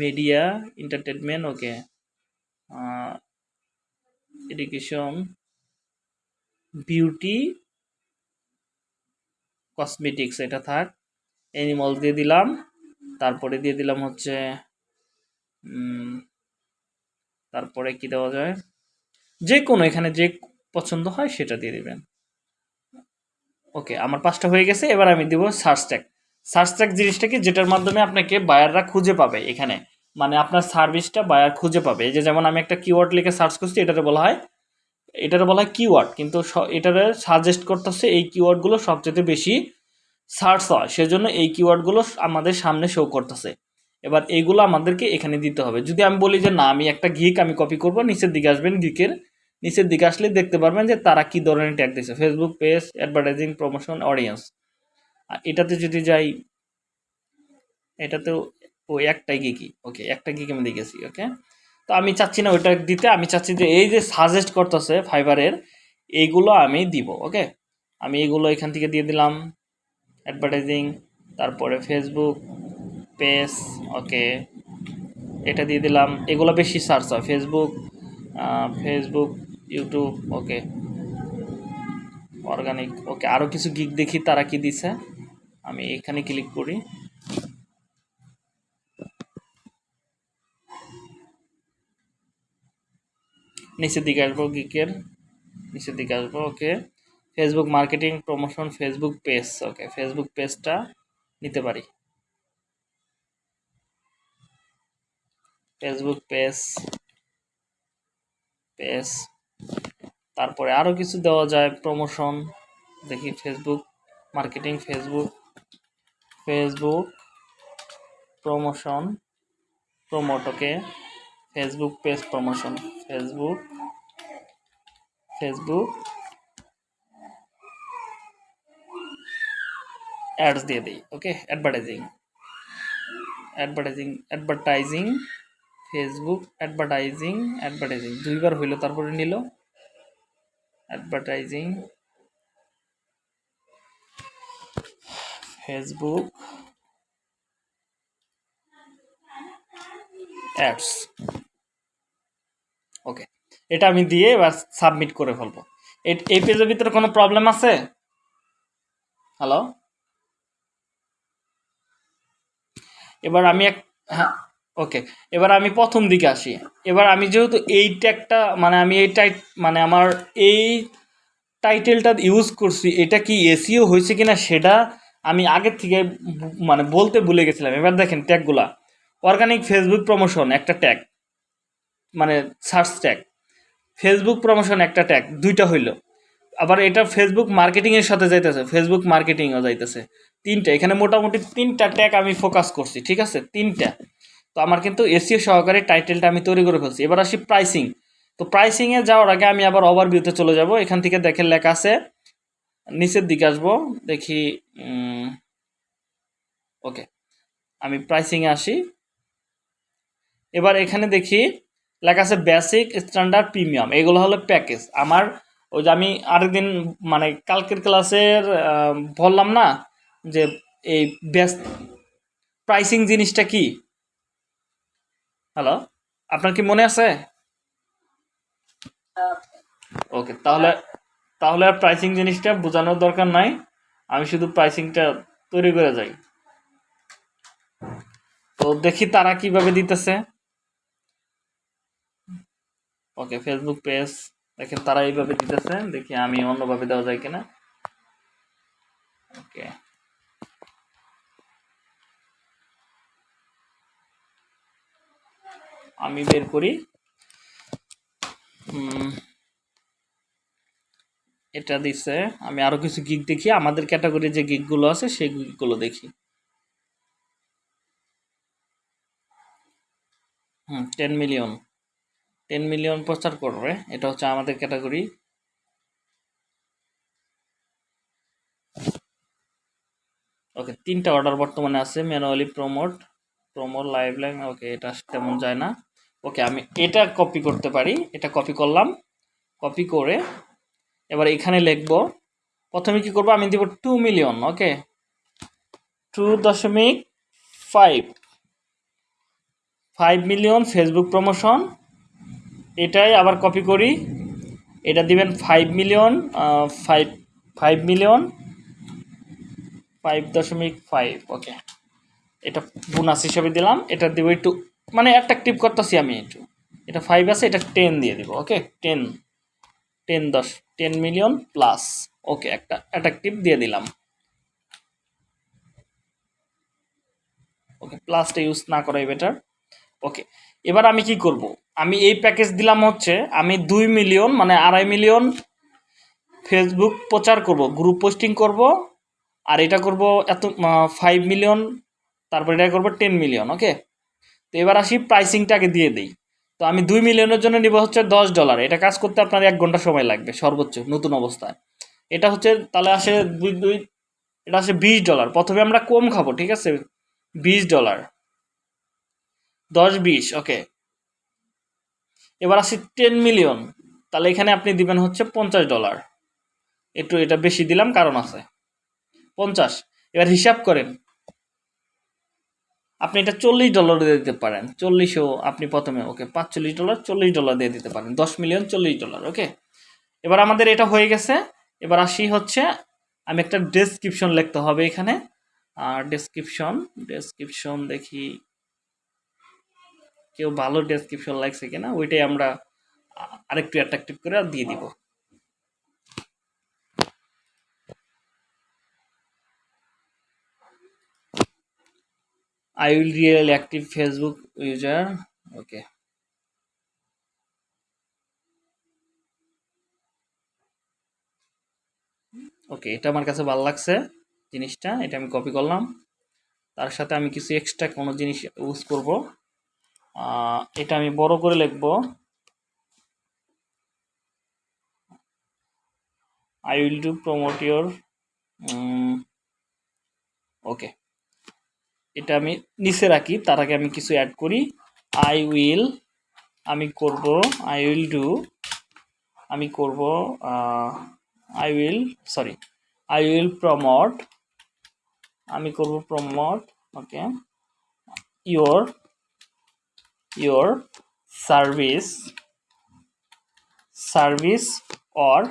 media entertainment okay education beauty cosmetics এটা থাক। অ্যানিমাল দিয়ে দিলাম। তারপরে দিয়ে দিলাম হচ্ছে তারপরে কি দেওয়া যায়? যে কোনো এখানে যে পছন্দ হয় সেটা দিয়ে দিবেন। ওকে, আমার পাঁচটা হয়ে গেছে। এবার আমি দিব সার্চ ট্যাগ সার্চ ট্যাগ জিনিসটা কি? যেটার মাধ্যমে আপনাকে বায়াররা খুঁজে পাবে এখানে। মানে আপনার সার্ভিসটা বায়ার খুঁজে পাবে। এই যে যেমন আমি একটা কিওয়ার্ড লিখে সার্চ করছি, এটাতে বলা হয় এটাতে বলা হয় কিওয়ার্ড কিন্তু এটারে সাজেস্ট করতেছে এই কিওয়ার্ডগুলো সবচেয়ে বেশি সার্চ হয়, সেজন্য এই কিওয়ার্ডগুলো আমাদের সামনে শো করতেছে। এবার এইগুলো আমাদেরকে এখানে দিতে হবে। যদি আমি বলি যে, না, আমি একটা গিক আমি কপি করব, নিচের দিকে আসবেন গিকের নিচের দিকে আসলে দেখতে পারবেন যে তারা কি ধরনের ট্যাগ দিয়েছে Facebook page advertising promotion audience আর এটাতে যদি যাই, এটাতেও, ও একটাই গিকি ওকে একটা গিক আমি দেখেছি ওকে তো আমি চাচ্ছি না ওইটা দিতে, আমি চাচ্ছি যে এই যে সাজেস্ট করতেছে ফাইবারের এইগুলো আমি দিব ওকে আমি এগুলো এখান থেকে দিয়ে দিলাম অ্যাডভার্টাইজিং তারপরে ফেসবুক পেজ ওকে এটা দিয়ে দিলাম, এগুলো বেশি সার্চ হয় Facebook Facebook YouTube okay organic okay আরও কিছু গিক দেখি তারা কি দিছে, আমি এখানে ক্লিক করি। নিচের দিকে আসব গিকের নিচের দিকে আসব okay Facebook marketing promotion Facebook page okay Facebook পেজটা নিতে পারি। ফেসবুক পেজ পেজ তারপরে আরও কিছু দেওয়া যায় প্রমোশন দেখি Facebook marketing Facebook Facebook promotion promote okay Facebook page promotion Facebook Facebook ads দিয়ে দিই okay advertising advertising advertising Facebook advertising advertising দুইবার হইল, তারপরে নিল। অ্যাডভার্টাইজিং ফেসবুক অ্যাডস ওকে এটা আমি দিয়ে এবার সাবমিট করে ফেলব। এই পেজের ভিতরে কোনো প্রবলেম আছে? হ্যালো এবার আমি এক হ্যাঁ ওকে এবার আমি প্রথম দিকে আসি। এবার আমি যেহেতু এই ট্যাগটা মানে আমি এই টাইট মানে আমার এই টাইটেলটা ইউজ করছি, এটা কি এসিও হয়েছে কিনা সেটা আমি আগের থেকে মানে বলতে ভুলে গেছিলাম। এবার দেখেন ট্যাগগুলা অর্গানিক ফেসবুক প্রমোশন একটা ট্যাগ মানে সার্চ ট্যাগ ফেসবুক প্রমোশন একটা ট্যাগ দুইটা হইল। আবার এটা ফেসবুক মার্কেটিংয়ের সাথে যাইতেছে ফেসবুক মার্কেটিংও যাইতেছে। তিনটা, এখানে মোটামুটি তিনটা ট্যাগ আমি ফোকাস করছি, ঠিক আছে? তিনটা। তো আমার কিন্তু এসিও সহকারে টাইটেলটা আমি তৈরি করে ফেলছি। এবার আসি প্রাইসিং তো প্রাইসিংয়ে যাওয়ার আগে আমি আবার ওভারভিউতে চলে যাব। এখান থেকে দেখেন লেখা আছে, নিচের দিকে আসব, দেখি ওকে আমি প্রাইসিংয়ে আসি। এবার এখানে দেখি লেখা আছে বেসিক স্ট্যান্ডার্ড প্রিমিয়াম এগুলো হলো প্যাকেজ আমার ওই যে আমি আরেকদিন মানে কালকের ক্লাসের বললাম না যে এই বেস প্রাইসিং জিনিসটা কি? হ্যালো আপনার কি মনে আছে? ওকে তাহলে তাহলে আর প্রাইসিং জিনিসটা বোঝানোর দরকার নাই। আমি শুধু প্রাইসিংটা তৈরি করে যাই। তো দেখি তারা কীভাবে দিতেছে। ওকে ফেসবুক পেজ দেখেন তারা এইভাবে দিতেছে, দেখি আমি অন্যভাবে দেওয়া যায় কিনা। ওকে। আমি বের করি। এটা দিছে। আমি আরও কিছু গিগ দেখি। আমাদের ক্যাটাগরি যে গিগগুলো আছে, সেই গিগগুলো দেখি। Hmm ten million ten million প্রচার করবে, এটা হচ্ছে আমাদের ক্যাটাগরি ওকে তিনটা অর্ডার বর্তমানে আছে manually promote promote live line okay এটা তেমন যায় না। ওকে আমি এটা কপি করতে পারি, এটা কপি করলাম কপি করে এবার এখানে লিখব, প্রথমে কি করব, আমি দিব টু মিলিয়ন ওকে টু দশমিক five five million Facebook promotion এটাই আবার কপি করি। এটা দিবেন five million five five million five দশমিক ফাইভ ওকে এটা বোনাস হিসেবে দিলাম। এটা দিব একটু মানে অ্যাট্রাকটিভ করতেছি আমি একটু। এটা ফাইভ আছে, এটা টেন দিয়ে দিব ওকে টেন টেন দশ টেন মিলিয়ন প্লাস ওকে একটা অ্যাট্রাকটিভ দিয়ে দিলাম। ওকে প্লাসটা ইউজ না করাই বেটার ওকে এবার আমি কি করব? আমি এই প্যাকেজ দিলাম হচ্ছে, আমি দুই মিলিয়ন মানে আড়াই মিলিয়ন ফেসবুক প্রচার করব গ্রুপ পোস্টিং করব, আর এটা করব এত ফাইভ মিলিয়ন তারপর এটা করব টেন মিলিয়ন ওকে তো এবার আসি প্রাইসিংটাকে দিয়ে দিই। তো আমি দুই মিলিয়নের জন্য নিব হচ্ছে দশ ডলার এটা কাজ করতে আপনার এক ঘণ্টা সময় লাগবে, সর্বোচ্চ, নতুন অবস্থায়। এটা হচ্ছে, তাহলে আসে দুই দুই, এটা আসে বিশ ডলার প্রথমে আমরা কম খাব, ঠিক আছে? বিশ ডলার দশ বিশ ওকে এবার আসি টেন মিলিয়ন তাহলে এখানে আপনি দিবেন হচ্ছে পঞ্চাশ ডলার একটু এটা বেশি দিলাম, কারণ আছে। পঞ্চাশ, এবার হিসাব করেন। আপনি এটা চল্লিশ ডলার দিয়ে দিতে পারেন। চল্লিশও আপনি প্রথমে ওকে পাঁচচল্লিশ ডলার চল্লিশ ডলার দিয়ে দিতে পারেন। দশ মিলিয়ন চল্লিশ ডলার ওকে এবার আমাদের এটা হয়ে গেছে। এবার আসি হচ্ছে, আমি একটা ডেসক্রিপশন লিখতে হবে এখানে। আর ডেসক্রিপশন ডেসক্রিপশন দেখি। কেউ ভালো ডেসক্রিপশন লাগছে কিনা, ওইটাই আমরা আরেকটু অ্যাট্রাকটিভ করে দিয়ে দিব I will real active Facebook user. Okay. ওকে এটা আমার কাছে ভালো লাগছে জিনিসটা, এটা আমি কপি করলাম তার সাথে আমি কিছু এক্সট্রা কোনো জিনিস ইউজ করব এটা আমি বড় করে লিখব। I will do promote your okay এটা আমি নিচে রাখি, তার আগে আমি কিছু অ্যাড করি। আই উইল আমি করব আই উইল ডু আমি করব I will sorry I will promote আমি করব promote okay your your service service or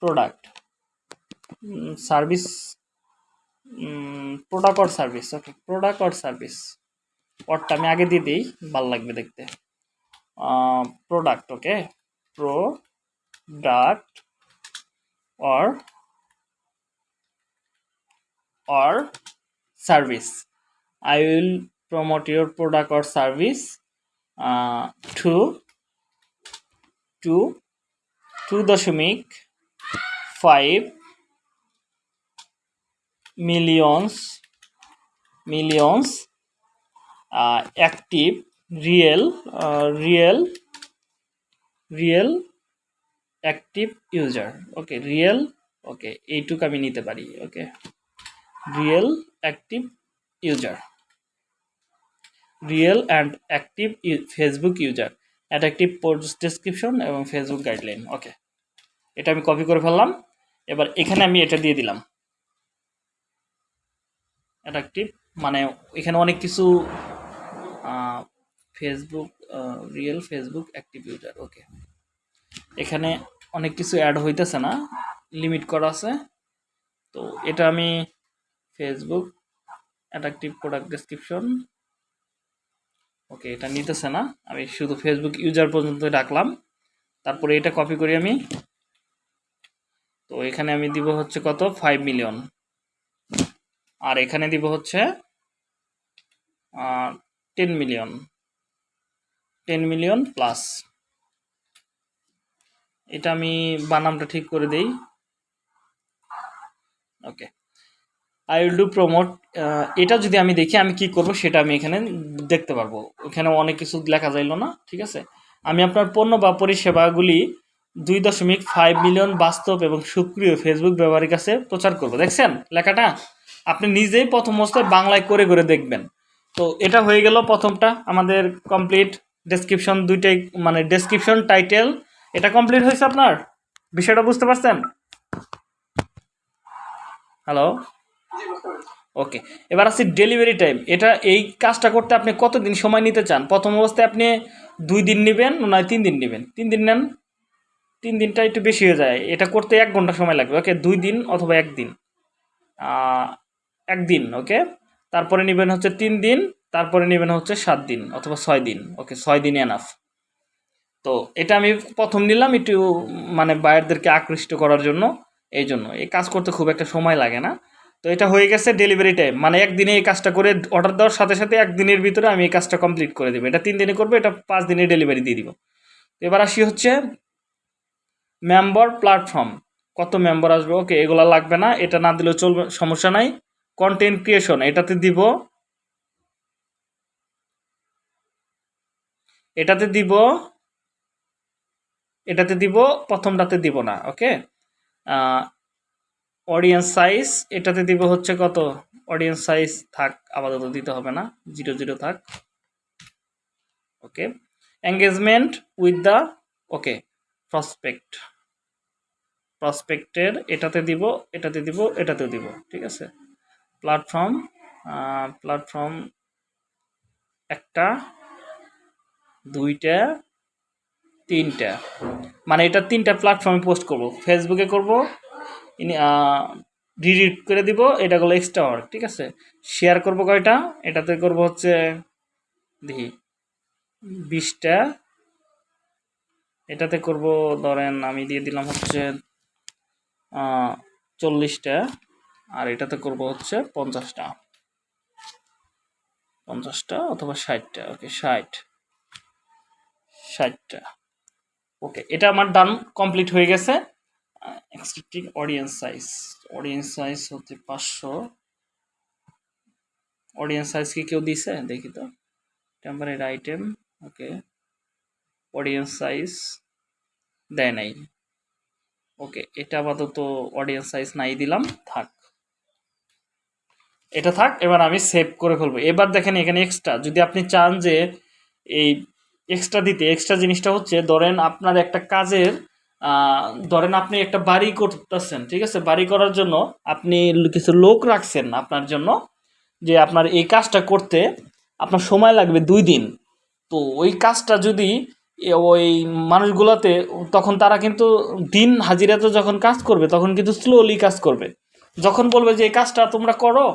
product service product or service okay product or service অরটা আমি আগে দিয়ে দিই ভালো লাগবে দেখতে product okay product or or service. I will promote your product or service uh, to to two দশমিক five millions millions uh, active real uh, real real active user okay real okay এইটুকু আমি নিতে পারি okay real active user real and active Facebook user attractive post description এবং Facebook guideline okay এটা আমি copy করে ফেললাম। এবার এখানে আমি এটা দিয়ে দিলাম। অ্যাট্রাকটিভ মানে এখানে অনেক কিছু Facebook real Facebook active user okay এখানে অনেক কিছু অ্যাড হইতেছে না লিমিট করা আছে। তো এটা আমি Facebook attractive product description okay, এটা নিতেছে না। আমি শুধু ফেসবুক ইউজার পর্যন্ত রাখলাম। তারপরে এটা কপি করি আমি। তো এখানে আমি দিব হচ্ছে কত? ফাইভ মিলিয়ন আর এখানে দিব হচ্ছে ten million ten million plus এটা আমি বানামটা ঠিক করে দেই। Okay. I will do promote এটা যদি আমি দেখি আমি কি করব সেটা আমি এখানে দেখতে পারব। ওখানে অনেক কিছু লেখা যাইলো না, ঠিক আছে? আমি আপনার পণ্য বা পরিষেবাগুলি দুই দশমিক ফাইভ মিলিয়ন বাস্তব এবং সক্রিয় ফেসবুক ব্যবহারের কাছে প্রচার করব। দেখছেন লেখাটা? আপনি নিজেই প্রথম অবস্থায় বাংলায় করে করে দেখবেন। তো এটা হয়ে গেল প্রথমটা, আমাদের কমপ্লিট ডেসক্রিপশন দুইটাই মানে ডেসক্রিপশন টাইটেল এটা কমপ্লিট হয়েছে আপনার? বিষয়টা বুঝতে পারছেন? হ্যালো ওকে এবার আসছি ডেলিভারি টাইম এটা এই কাজটা করতে আপনি কতদিন সময় নিতে চান? প্রথম অবস্থায় আপনি দুই দিন নেবেন, নয় তিন দিন নেবেন। তিন দিন নেন, তিন দিনটা একটু বেশি হয়ে যায়। এটা করতে এক ঘণ্টা সময় লাগবে। ওকে দুই দিন অথবা একদিন একদিন ওকে তারপরে নেবেন হচ্ছে তিন দিন, তারপরে নেবেন হচ্ছে সাত দিন অথবা ছয় দিন। ওকে ছয় দিন এনাফ তো এটা আমি প্রথম নিলাম একটু মানে বায়ারদেরকে আকৃষ্ট করার জন্য, এই জন্য। এই কাজ করতে খুব একটা সময় লাগে না। তো এটা হয়ে গেছে ডেলিভারি টাইম মানে একদিনে এই কাজটা করে অর্ডার দেওয়ার সাথে সাথে একদিনের ভিতরে আমি এই কাজটা কমপ্লিট করে দেবো। এটা তিন দিনে করব, এটা পাঁচ দিনে ডেলিভারি দিয়ে দিব। এবার আসি হচ্ছে মেম্বার প্ল্যাটফর্ম কত মেম্বার আসবে? ওকে এগুলো লাগবে না, এটা না দিলেও চলবে, সমস্যা নাই। কন্টেন্ট ক্রিয়েশন এটাতে দিব এটাতে দিব এটাতে দিব, প্রথমটাতে দিব না ওকে অডিয়েন্স সাইজ এটাতে দিব হচ্ছে কত? অডিয়েন্স সাইজ থাক, আপাতত দিতে হবে না, জিরো জিরো থাক। Okay engagement with the okay prospect প্রসপেক্টের এটাতে দিব এটাতে দিব এটাতে দিব, ঠিক আছে? প্ল্যাটফর্ম প্ল্যাটফর্ম একটা, দুইটা, তিনটা। মানে এটা তিনটা প্ল্যাটফর্মে পোস্ট করব। ফেসবুকে করব ডিলিট করে দিব, এটা হলো এক্সট্রা ওয়ার্ক ঠিক আছে? শেয়ার করব কয়টা? এটাতে করব হচ্ছে, দেখি, বিশটা। এটাতে করব, ধরেন আমি দিয়ে দিলাম হচ্ছে চল্লিশটা, আর এটাতে করব হচ্ছে পঞ্চাশটা। পঞ্চাশটা অথবা ষাটটা ওকে ষাট। ষাটটা। ওকে এটা আমার ডান কমপ্লিট হয়ে গেছে। Expecting audience size audience size হচ্ছে পাঁচশো। অডিয়েন্স সাইজ কি কেউ দিছে? দেখি তো। টেম্পারের আইটেম ওকে অডিয়েন্স সাইজ দেয় নাই। ওকে এটা আপাতত অডিয়েন্স সাইজ নাই দিলাম। থাক। এটা থাক, এবার আমি সেভ করে ফেলব। এবার দেখেন এখানে এক্সট্রা যদি আপনি চান যে এই এক্সট্রা দিতে এক্সট্রা জিনিসটা হচ্ছে, ধরেন আপনার একটা কাজের ধরেন আপনি একটা বাড়ি করতেছেন, ঠিক আছে? বাড়ি করার জন্য আপনি কিছু লোক রাখছেন আপনার জন্য, যে আপনার এই কাজটা করতে আপনার সময় লাগবে দুই দিন। তো ওই কাজটা যদি ওই মানুষগুলোতে, তখন তারা কিন্তু দিন হাজিরাতে যখন কাজ করবে, তখন কিন্তু স্লোলি কাজ করবে। যখন বলবে যে, এই কাজটা তোমরা করো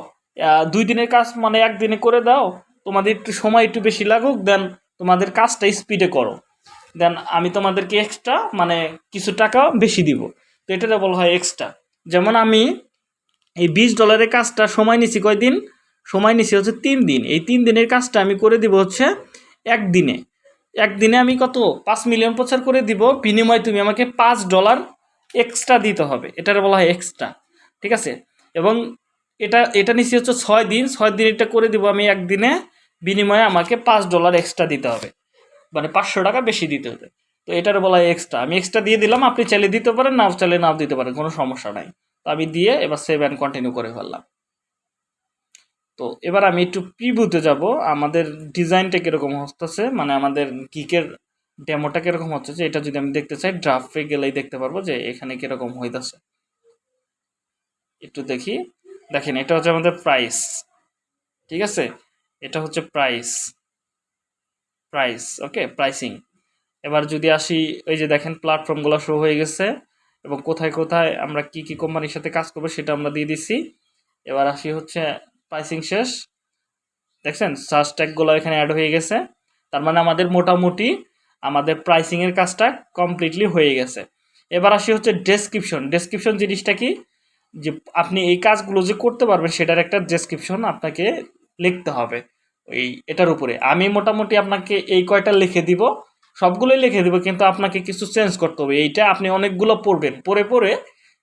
দুই দিনের কাজ মানে একদিনে করে দাও, তোমাদের একটু সময় একটু বেশি লাগুক, দেন তোমাদের কাজটা স্পিডে করো। দেন আমি তোমাদেরকে এক্সট্রা মানে কিছু টাকা বেশি দিব। তো এটাতে বলা হয় এক্সট্রা যেমন আমি এই বিশ ডলারের কাজটা সময় নিছি কয়দিন সময় নিছি হচ্ছে তিন দিন। এই তিন দিনের কাজটা আমি করে দিব হচ্ছে একদিনে একদিনে আমি কত? পাঁচ মিলিয়ন প্রচার করে দিব। বিনিময়ে তুমি আমাকে পাঁচ ডলার এক্সট্রা দিতে হবে। এটার বলা হয় এক্সট্রা ঠিক আছে? এবং এটা এটা নিচ্ছি হচ্ছে ছয় দিন। ছয় দিন এটা করে দিব আমি একদিনে বিনিময়ে আমাকে পাঁচ ডলার এক্সট্রা দিতে হবে। মানে পাঁচশো টাকা বেশি দিতে হবে। তো এটার বলা এক্সট্রা আমি এক্সট্রা দিয়ে দিলাম, আপনি চাইলে দিতে পারেন, নাও চাইলে নাও দিতে পারেন, কোনো সমস্যা নাই। তো আমি দিয়ে এবার সেভ অ্যান্ড কন্টিনিউ করে ফেললাম। তো এবার আমি একটু প্রিভিউতে যাব। আমাদের ডিজাইনটা কীরকম হচ্ছে? মানে আমাদের গিকের ডেমোটা কীরকম হচ্ছে? এটা যদি আমি দেখতে চাই ড্রাফটে গেলেই দেখতে পারব যে এখানে কীরকম হইতেছে। একটু দেখি। দেখেন, এটা হচ্ছে আমাদের প্রাইস ঠিক আছে? এটা হচ্ছে প্রাইস প্রাইস ওকে প্রাইসিং এবার যদি আসি ওই যে দেখেন প্ল্যাটফর্মগুলো শো হয়ে গেছে, এবং কোথায় কোথায় আমরা কি কি কোম্পানির সাথে কাজ করব সেটা আমরা দিয়ে দিচ্ছি। এবার আসি হচ্ছে প্রাইসিং শেষ। দেখছেন? সার্চ ট্যাগগুলো এখানে অ্যাড হয়ে গেছে। তার মানে আমাদের মোটামুটি আমাদের প্রাইসিংয়ের কাজটা কমপ্লিটলি হয়ে গেছে। এবার আসি হচ্ছে ডেসক্রিপশন ডেসক্রিপশন জিনিসটা কি? যে আপনি এই কাজগুলো যে করতে পারবেন, সেটার একটা ডেসক্রিপশন আপনাকে লিখতে হবে। ওই এটার উপরে। আমি মোটামুটি আপনাকে এই কয়টা লিখে দিব, সবগুলোই লিখে দিব, কিন্তু আপনাকে কিছু চেঞ্জ করতে হবে। এইটা আপনি অনেকগুলো পড়বেন, পড়ে পড়ে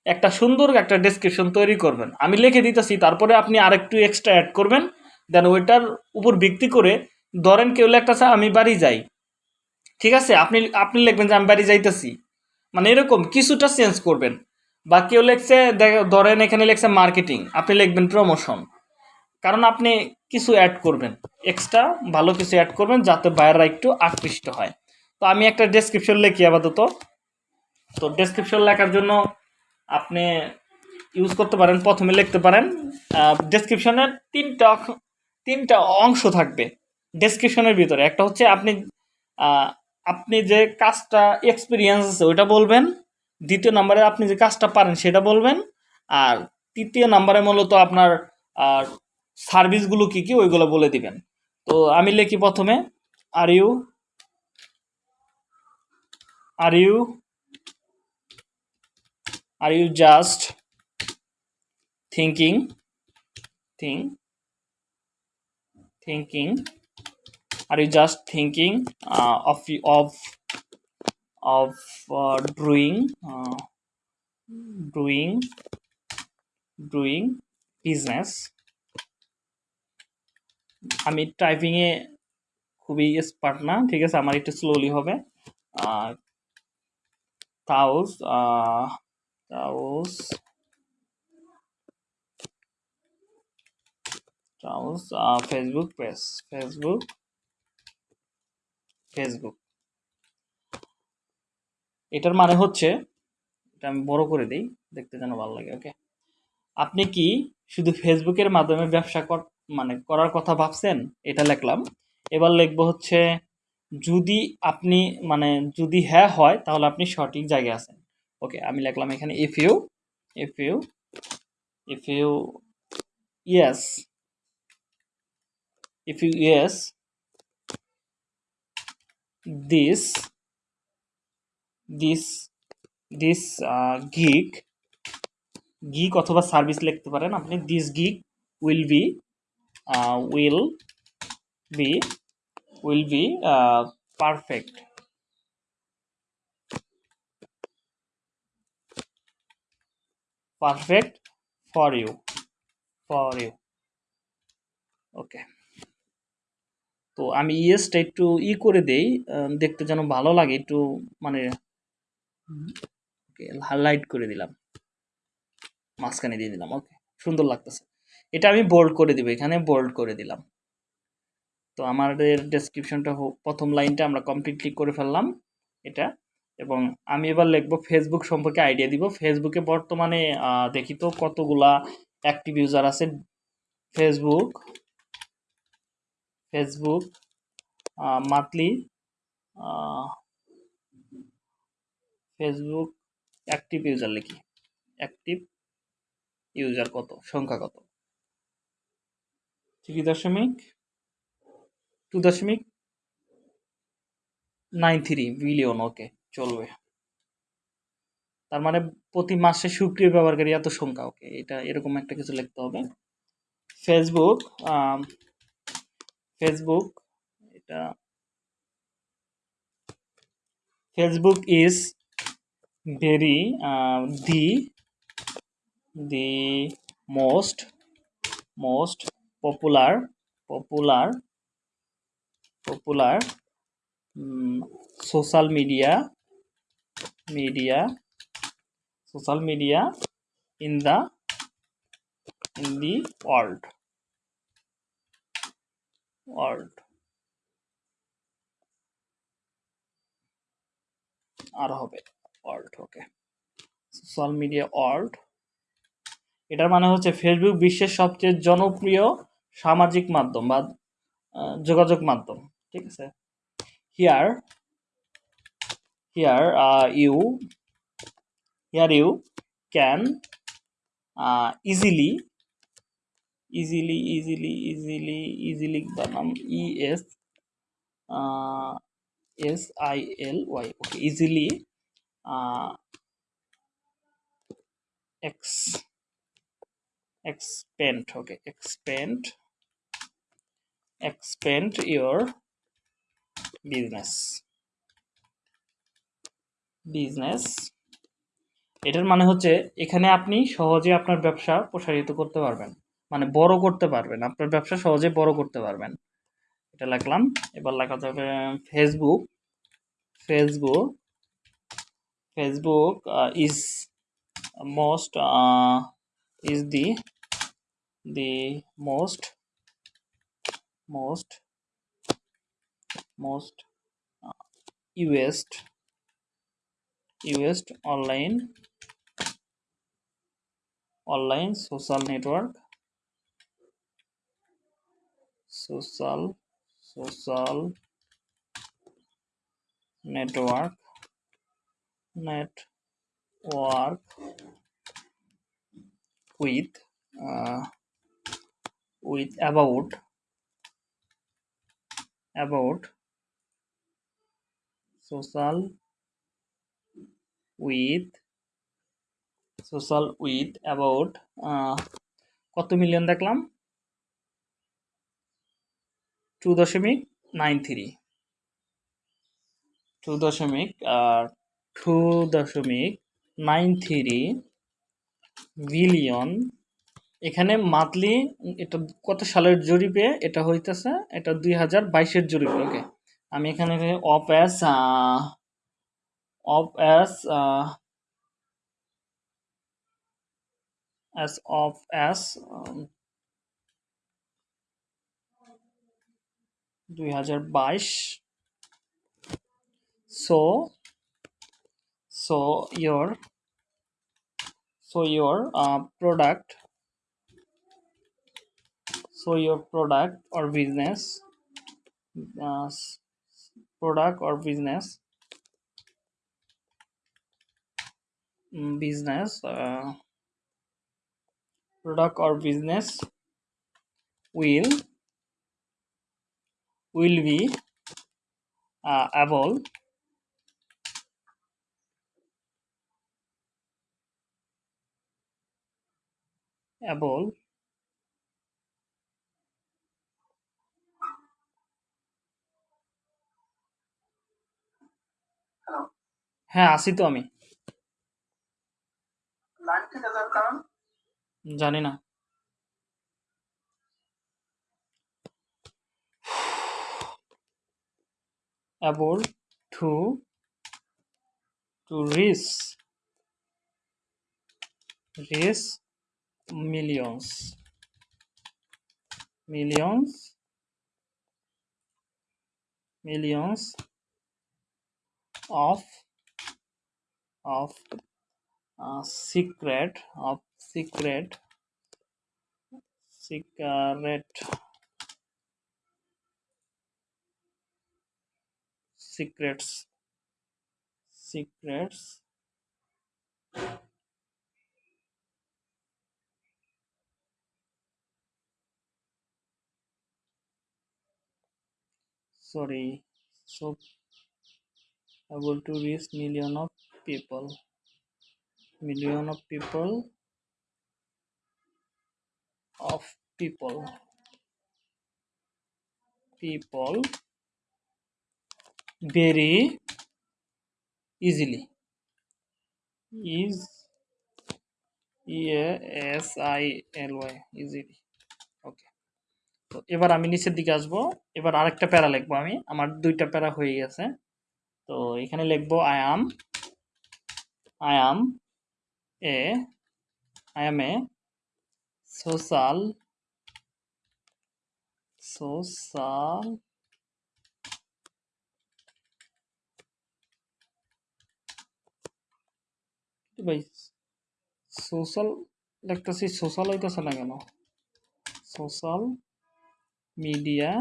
একটা সুন্দর একটা ডেসক্রিপশন তৈরি করবেন। আমি লিখে দিতেছি, তারপরে আপনি আরেকটু এক্সট্রা অ্যাড করবেন দেন ওইটার উপর ভিত্তি করে ধরেন কেউ একটা স্যার আমি বাড়ি যাই। ঠিক আছে? আপনি আপনি লিখবেন যে, আমি বাড়ি যাইতেছি। মানে এরকম কিছুটা চেঞ্জ করবেন। বা কেউ লেখছে ধরেন এখানে লেখছে মার্কেটিং আপনি লিখবেন প্রমোশন কারণ আপনি কিছু অ্যাড করবেন। এক্সট্রা ভালো কিছু অ্যাড করবেন যাতে বাইরেরা একটু আকৃষ্ট হয়। তো আমি একটা ডেসক্রিপশন লিখি আপাতত। তো ডেসক্রিপশন লেখার জন্য আপনি ইউজ করতে পারেন, প্রথমে লিখতে পারেন। ডেসক্রিপশনের তিনটা তিনটা অংশ থাকবে ডেসক্রিপশনের ভিতরে। একটা হচ্ছে আপনি আপনি যে কাজটা এক্সপিরিয়েন্স আছে ওইটা বলবেন। দ্বিতীয় নম্বরে আপনি যে কাজটা পারেন সেটা বলবেন। আর তৃতীয় নম্বরে মূলত আপনার সার্ভিসগুলো কী কী ওইগুলো বলে দিবেন। তো আমি লিখি প্রথমে are you are you are you just thinking think thinking are you just thinking uh, of of of uh, doing uh, doing doing business আমি টাইপিংয়ে খুবই এক্সপার্ট না, ঠিক আছে? আমার একটু স্লোলি হবে। তাউস তাউস তাউস ফেসবুক পেজ ফেসবুক ফেসবুক এটার মানে হচ্ছে, এটা আমি বড় করে দিই, দেখতে যেন ভালো লাগে ওকে আপনি কি শুধু ফেসবুকের মাধ্যমে ব্যবসা মানে করার কথা ভাবছেন এটা লিখলাম। এবার লিখব হচ্ছে যদি আপনি মানে যদি হ্যাঁ হয় তাহলে আপনি সঠিক জায়গায় আছেন। ওকে আমি লিখলাম এখানে if you if you if you yes you yes this this this uh, gig gig অথবা সার্ভিস লিখতে পারেন। আপনি this gig will be will be will be perfect perfect for you for you okay তো আমি ইয়েসটা একটু ই করে দেই দেখতে যেন ভালো লাগে, একটু মানে হাইলাইট করে দিলাম। মাঝখানে দিয়ে দিলাম ওকে সুন্দর লাগতেছে। এটা আমি বোল্ড করে দিব, এখানে বোল্ড করে দিলাম। তো আমাদের ডেসক্রিপশনটা প্রথম লাইনটা আমরা কমপ্লিটলি করে ফেললাম এটা এবং আমি এবার লিখব ফেসবুক সম্পর্কে আইডিয়া দিব। ফেসবুকে বর্তমানে দেখি তো কতগুলা অ্যাক্টিভ ইউজার আছে। Facebook Facebook monthly Facebook active user লিখি। অ্যাক্টিভ ইউজার কত? সংখ্যা কত? থ্রি দশমিক? টু দশমিক? নাইন থ্রি, বিলিয়ন, ওকে, চলবে। তার মানে প্রতি মাসে সক্রিয় ব্যবহারকারী এত সংখ্যা, ওকে, এটা এরকম একটা কিছু লিখতে হবে। ফেসবুক ফেসবুক এটা Facebook is very the the most most popular popular popular social media media social media in the in the world. World. আর হবে। World okay social media world এটার মানে হচ্ছে ফেসবুক বিশ্বের সবচেয়ে জনপ্রিয় সামাজিক মাধ্যম বা যোগাযোগ মাধ্যম, ঠিক আছে? Here here you here you can easily easily easily easily easily বা নাম E S S I L Y okay easily ex expand, okay, expand expand your business. Business. এটার মানে হচ্ছে এখানে আপনি সহজে আপনার ব্যবসা প্রসারিত করতে পারবেন। মানে বড় করতে পারবেন। আপনার ব্যবসা সহজে বড় করতে পারবেন। এটা লিখলাম। এবার লেখা যাবে Facebook Facebook Facebook is most is the the most most most uh, used used online online social network social social network network with uh, with about about social with social with about কত million দেখলাম? Two দশমিক nine three two দশমিক, আর two দশমিক nine three billion এখানে monthly এটা কত সালের জরিপে এটা হইতেছে? এটা দুই হাজার বাইশের জরিপে ওকে আমি এখানে of as of as as of um, দুই হাজার বাইশ। So so your so uh, so your product or business uh, product or business business uh, product or business will will be uh, able able হ্যাঁ আসি তো আমি। জানি না। Able to to reach reach millions millions millions of of uh, secret of secret secret secrets secrets sorry so able to reach million of people million of people of people people very easily is e s i l y easily okay তো এবার আমি নিচের দিকে আসব এবার আরেকটা প্যারা লিখব আমি আমার দুইটা প্যারা হয়ে গেছে তো এখানে লিখব I am I am A I M A social social ভাই? সোশ্যাল দেখতেছি সোশ্যাল হইতেছে না কেন? সোশ্যাল মিডিয়া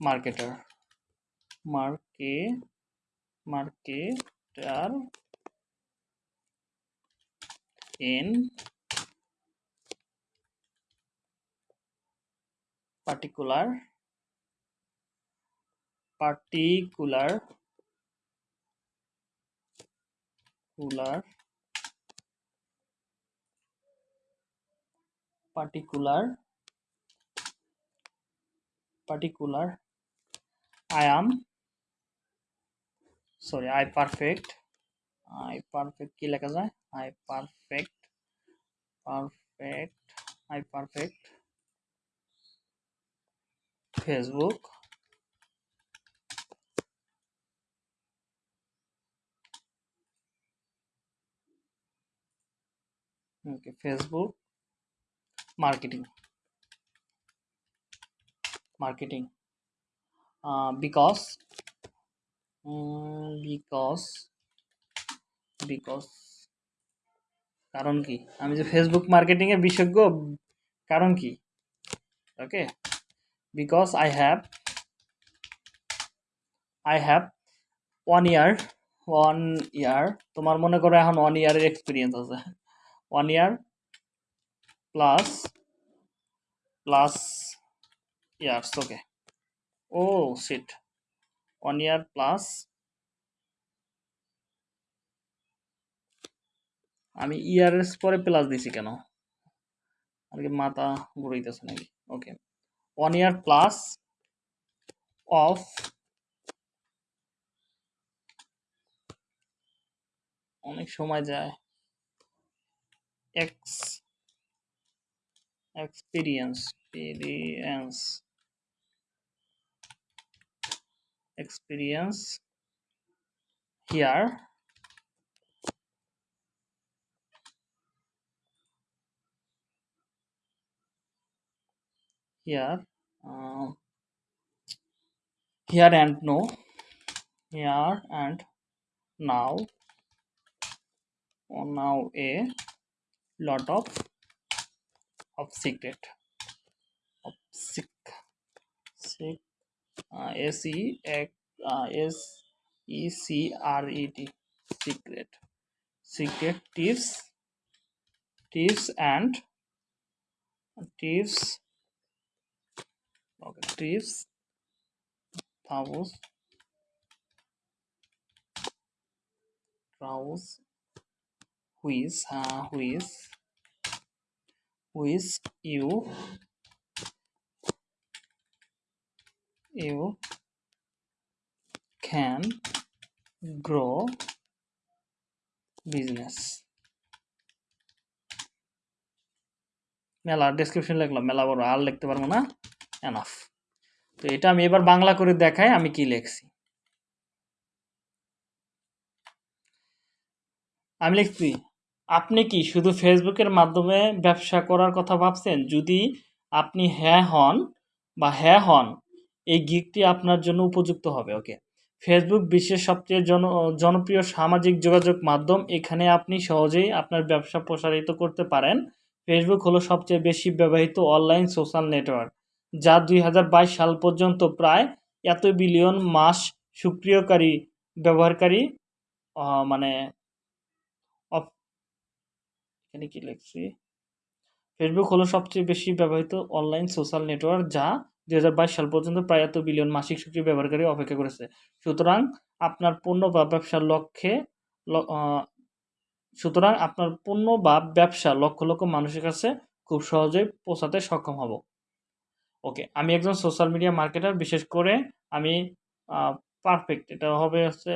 মার্কেটার মার্কে marketer in particular particular particular particular particular i am sorry i perfect i perfect কি লেখা যায় i perfect. Perfect. I perfect. Facebook. Okay facebook. Marketing. Marketing. Uh, because? Um, because. Because কারণ কি? আমি যে Facebook marketing এর বিশেষজ্ঞ, কারণ কি? Okay because I have I have one year one year তোমার মনে করো এখন ওয়ান ইয়ারের এক্সপিরিয়েন্স আছে। One year plus plus years okay ও সিট ওয়ান ইয়ার প্লাস আমি ইয়ারের পরে প্লাস দিছি কেন? আর কি মাথা ঘুরাইতেছে নাকি? Okay one year plus of অনেক সময় যায়। Ex experience experience experience here. Here. Uh, here and no. Here and now. Or now a lot of of secret of sick sick uh, s e x uh, s e c r e t. Secret. Secret tips. Tips and tips okay tips house house which uh, which which you you can grow business মেলা description লিখলাম মেলা বড় আর লিখতে পারবো না enough তো এটা আমি এবার বাংলা করে দেখাই, আমি কি লিখছি। আমি লিখছি, আপনি কি শুধু ফেসবুকের মাধ্যমে ব্যবসা করার কথা ভাবছেন? যদি আপনি হ্যাঁ হন বা হ্যাঁ হন, এই গিকটি আপনার জন্য উপযুক্ত হবে। ওকে। ফেসবুক বিশ্বের সবচেয়ে জন, জনপ্রিয় সামাজিক যোগাযোগ মাধ্যম। এখানে আপনি সহজেই আপনার ব্যবসা প্রসারিত করতে পারেন। ফেসবুক হলো সবচেয়ে বেশি ব্যবহৃত অনলাইন সোশ্যাল নেটওয়ার্ক যা দুই হাজার বাইশ সাল পর্যন্ত প্রায় এত বিলিয়ন মাস সক্রিয়কারী, ব্যবহারকারী মানে কি লিখছি? ফেসবুক হলো সবচেয়ে বেশি ব্যবহৃত অনলাইন সোশ্যাল নেটওয়ার্ক যা দুই হাজার বাইশ সাল পর্যন্ত প্রায় এত বিলিয়ন মাসিক সক্রিয় ব্যবহারকারী অপেক্ষা করেছে। সুতরাং আপনার পণ্য বা ব্যবসার লক্ষ্যে সুতরাং আপনার পণ্য বা ব্যবসা লক্ষ লক্ষ মানুষের কাছে খুব সহজেই পৌঁছাতে সক্ষম হব। ওকে, আমি একজন সোশ্যাল মিডিয়া মার্কেটার বিশেষ করে আমি পারফেক্ট এটা হবে হচ্ছে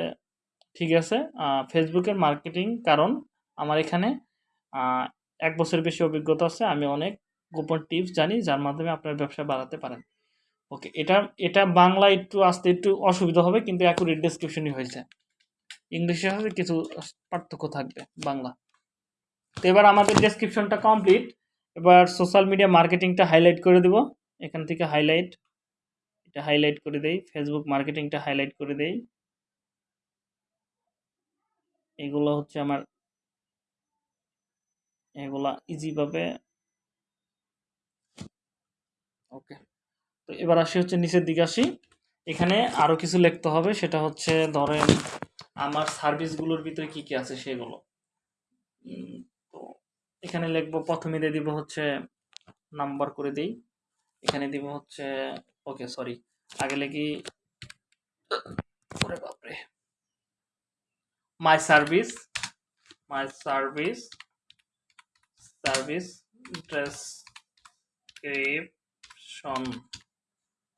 ঠিক আছে। ফেসবুকের মার্কেটিং কারণ আমার এখানে এক বছরের বেশি অভিজ্ঞতা আছে, আমি অনেক গোপন টিপস জানি, যার মাধ্যমে আপনার ব্যবসা বাড়াতে পারেন। ওকে, এটা এটা বাংলা একটু আসতে একটু অসুবিধা হবে, কিন্তু অ্যাকুরেট ডেসক্রিপশনই হয়েছে। ইংলিশে হবে কিছু পার্থক্য থাকবে বাংলা। তো এবার আমাদের ডেসক্রিপশনটা কমপ্লিট এবার সোশ্যাল মিডিয়া মার্কেটিংটা হাইলাইট করে দিব। এখান থেকে হাইলাইট এটা হাইলাইট করে দেই। ফেসবুক মার্কেটিংটা হাইলাইট করে দেই। এগুলো হচ্ছে আমার, এগুলা ইজিভাবে ওকে তো এবার আসি হচ্ছে নিচের দিকে আসি। এখানে আরও কিছু লিখতে হবে, সেটা হচ্ছে ধরেন আমার সার্ভিসগুলোর ভিতরে কি কি আছে সেগুলো। তো এখানে লিখব, প্রথমে দিয়ে দিব হচ্ছে নাম্বার করে দিই। এখানে দিব হচ্ছে, ওকে সরি আগে লিখি, ওরে বাপরে। My service my service service description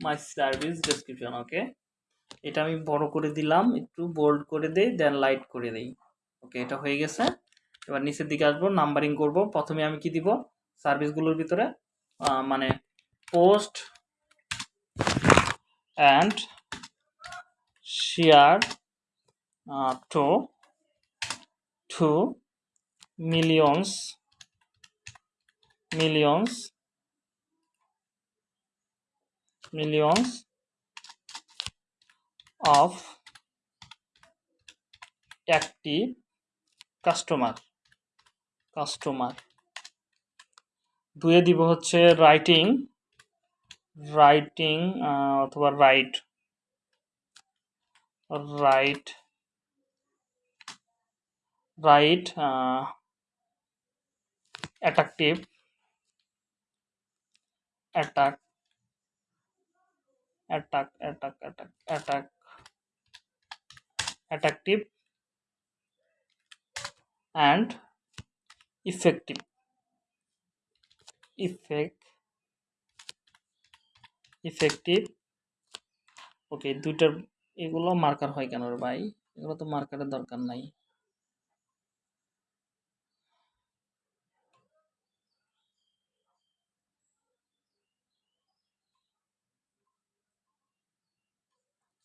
my service description okay এটা আমি বড় করে দিলাম, একটু বোল্ড করে দেই দেন লাইট করে দেই। ওকে এটা হয়ে গেছে। এবার নিচের দিকে আসব নাম্বারিং করব। প্রথমে আমি কি দিব? সার্ভিসগুলোর ভিতরে মানে post and share two two millions millions millions of active customer customer দুয়ে দিব হচ্ছে রাইটিং রাইটিং অথবা write write write attractive attack attack attack attack attack attractive and effective effect effective. Okay দুইটার এগুলো মার্কার হয় কেন ভাই? এগুলো তো মার্কারের দরকার নাই।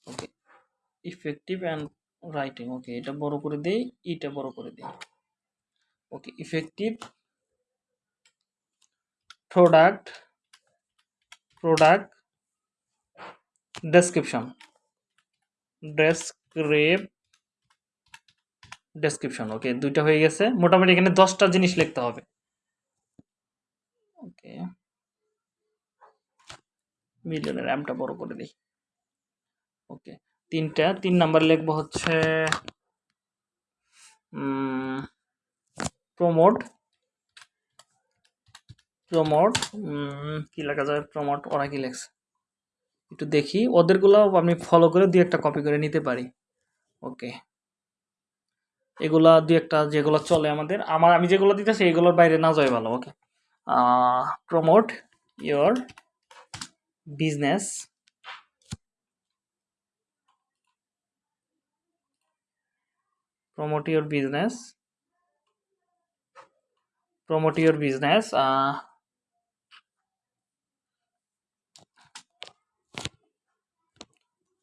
Okay effective and writing okay এটা বড় করে দেই, এটা বড় করে দেই। Okay effective product product description ডেসক্রিপ description okay দুইটা হয়ে গেছে। মোটামুটি এখানে দশটা জিনিস লিখতে হবে। ওকে মিলিয়নের র্যামটা বড় করে দিই। ওকে তিনটা, তিন নাম্বার লিখব হচ্ছে প্রমোট প্রমোট কি লেখা যায়? প্রমোট ওরা কি লেখছে? একটু দেখি। ওদেরগুলো আমি ফলো করে দুই একটা কপি করে নিতে পারি। ওকে এগুলা দুই একটা যেগুলো চলে আমাদের। আমার, আমি যেগুলো দিতেছি, এগুলোর বাইরে না যায় ভালো okay promote your business promote your business promote your business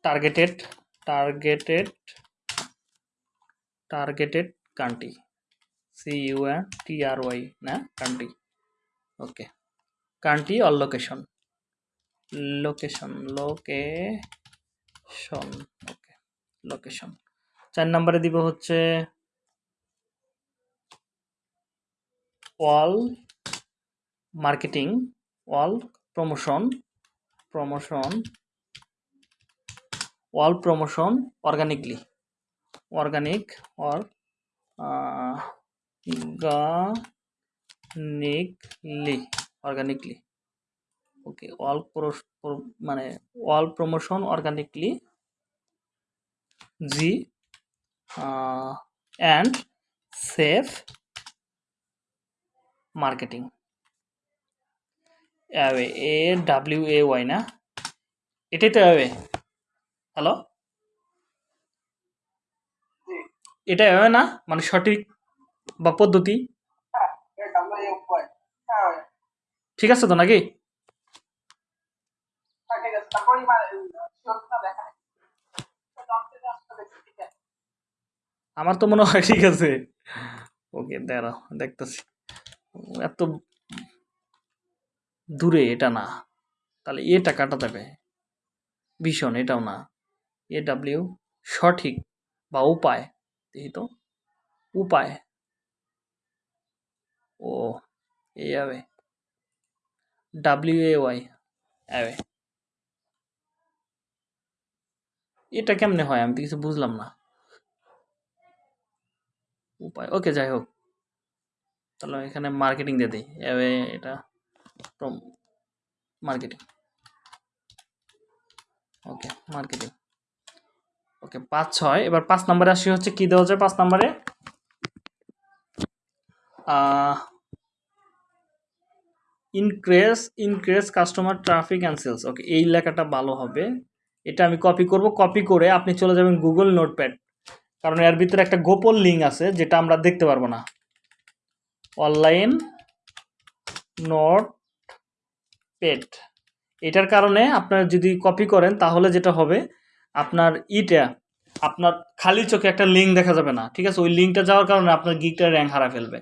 targeted targeted targeted country C U CU T R Y না? Country okay country all location location লোকে ওকে লোকেশন চার নম্বরে দিব হচ্ছে wall marketing, wall promotion promotion wall promotion organically. Organic or organically organically. Okay all মানে all promotion organically, G and safe marketing. A, W, A, Y না? এটাই তো away. Hello এটা অ্যাওয়ে না? মানে সঠিক বা পদ্ধতি? ঠিক আছে তো নাকি? আমার তো মনে হয় ঠিক আছে। ওকে দাঁড়াও, দেখতেছি। এত দূরে এটা না। তাহলে এটা কাটা যাবে। ভীষণ, এটাও না। এ ডাব্লিউ সঠিক বা উপায় দেখি তো উপায়। ও, এই যাবে ডাব্লিউ এ ওয়াই অ্যাওয়ে এটা কেমনে হয়? আমি তো কিছু বুঝলাম না। উপায়, ওকে, যাই হোক। তাহলে এখানে মার্কেটিং দিয়ে দিই। অ্যাওয়ে এটা মার্কেটিং ওকে মার্কেটিং ওকে, পাঁচ, ছয়। এবার পাঁচ নম্বরে আসি হচ্ছে কি দেওয়া যায় পাঁচ নম্বরে? Increase increase customer traffic and sales okay, এই লেখাটা ভালো হবে। এটা আমি কপি করব। কপি করে আপনি চলে যাবেন গুগল নোটপ্যাড কারণ এর ভিতরে একটা গোপন লিঙ্ক আছে, যেটা আমরা দেখতে পারব না। অনলাইন নোট পেড এটার কারণে আপনার যদি কপি করেন, তাহলে যেটা হবে আপনার ইটা, আপনার খালি চোখে একটা লিঙ্ক দেখা যাবে না, ঠিক আছে? ওই লিঙ্কটা যাওয়ার কারণে আপনার গিকটা র্যাঙ্ক হারা ফেলবে।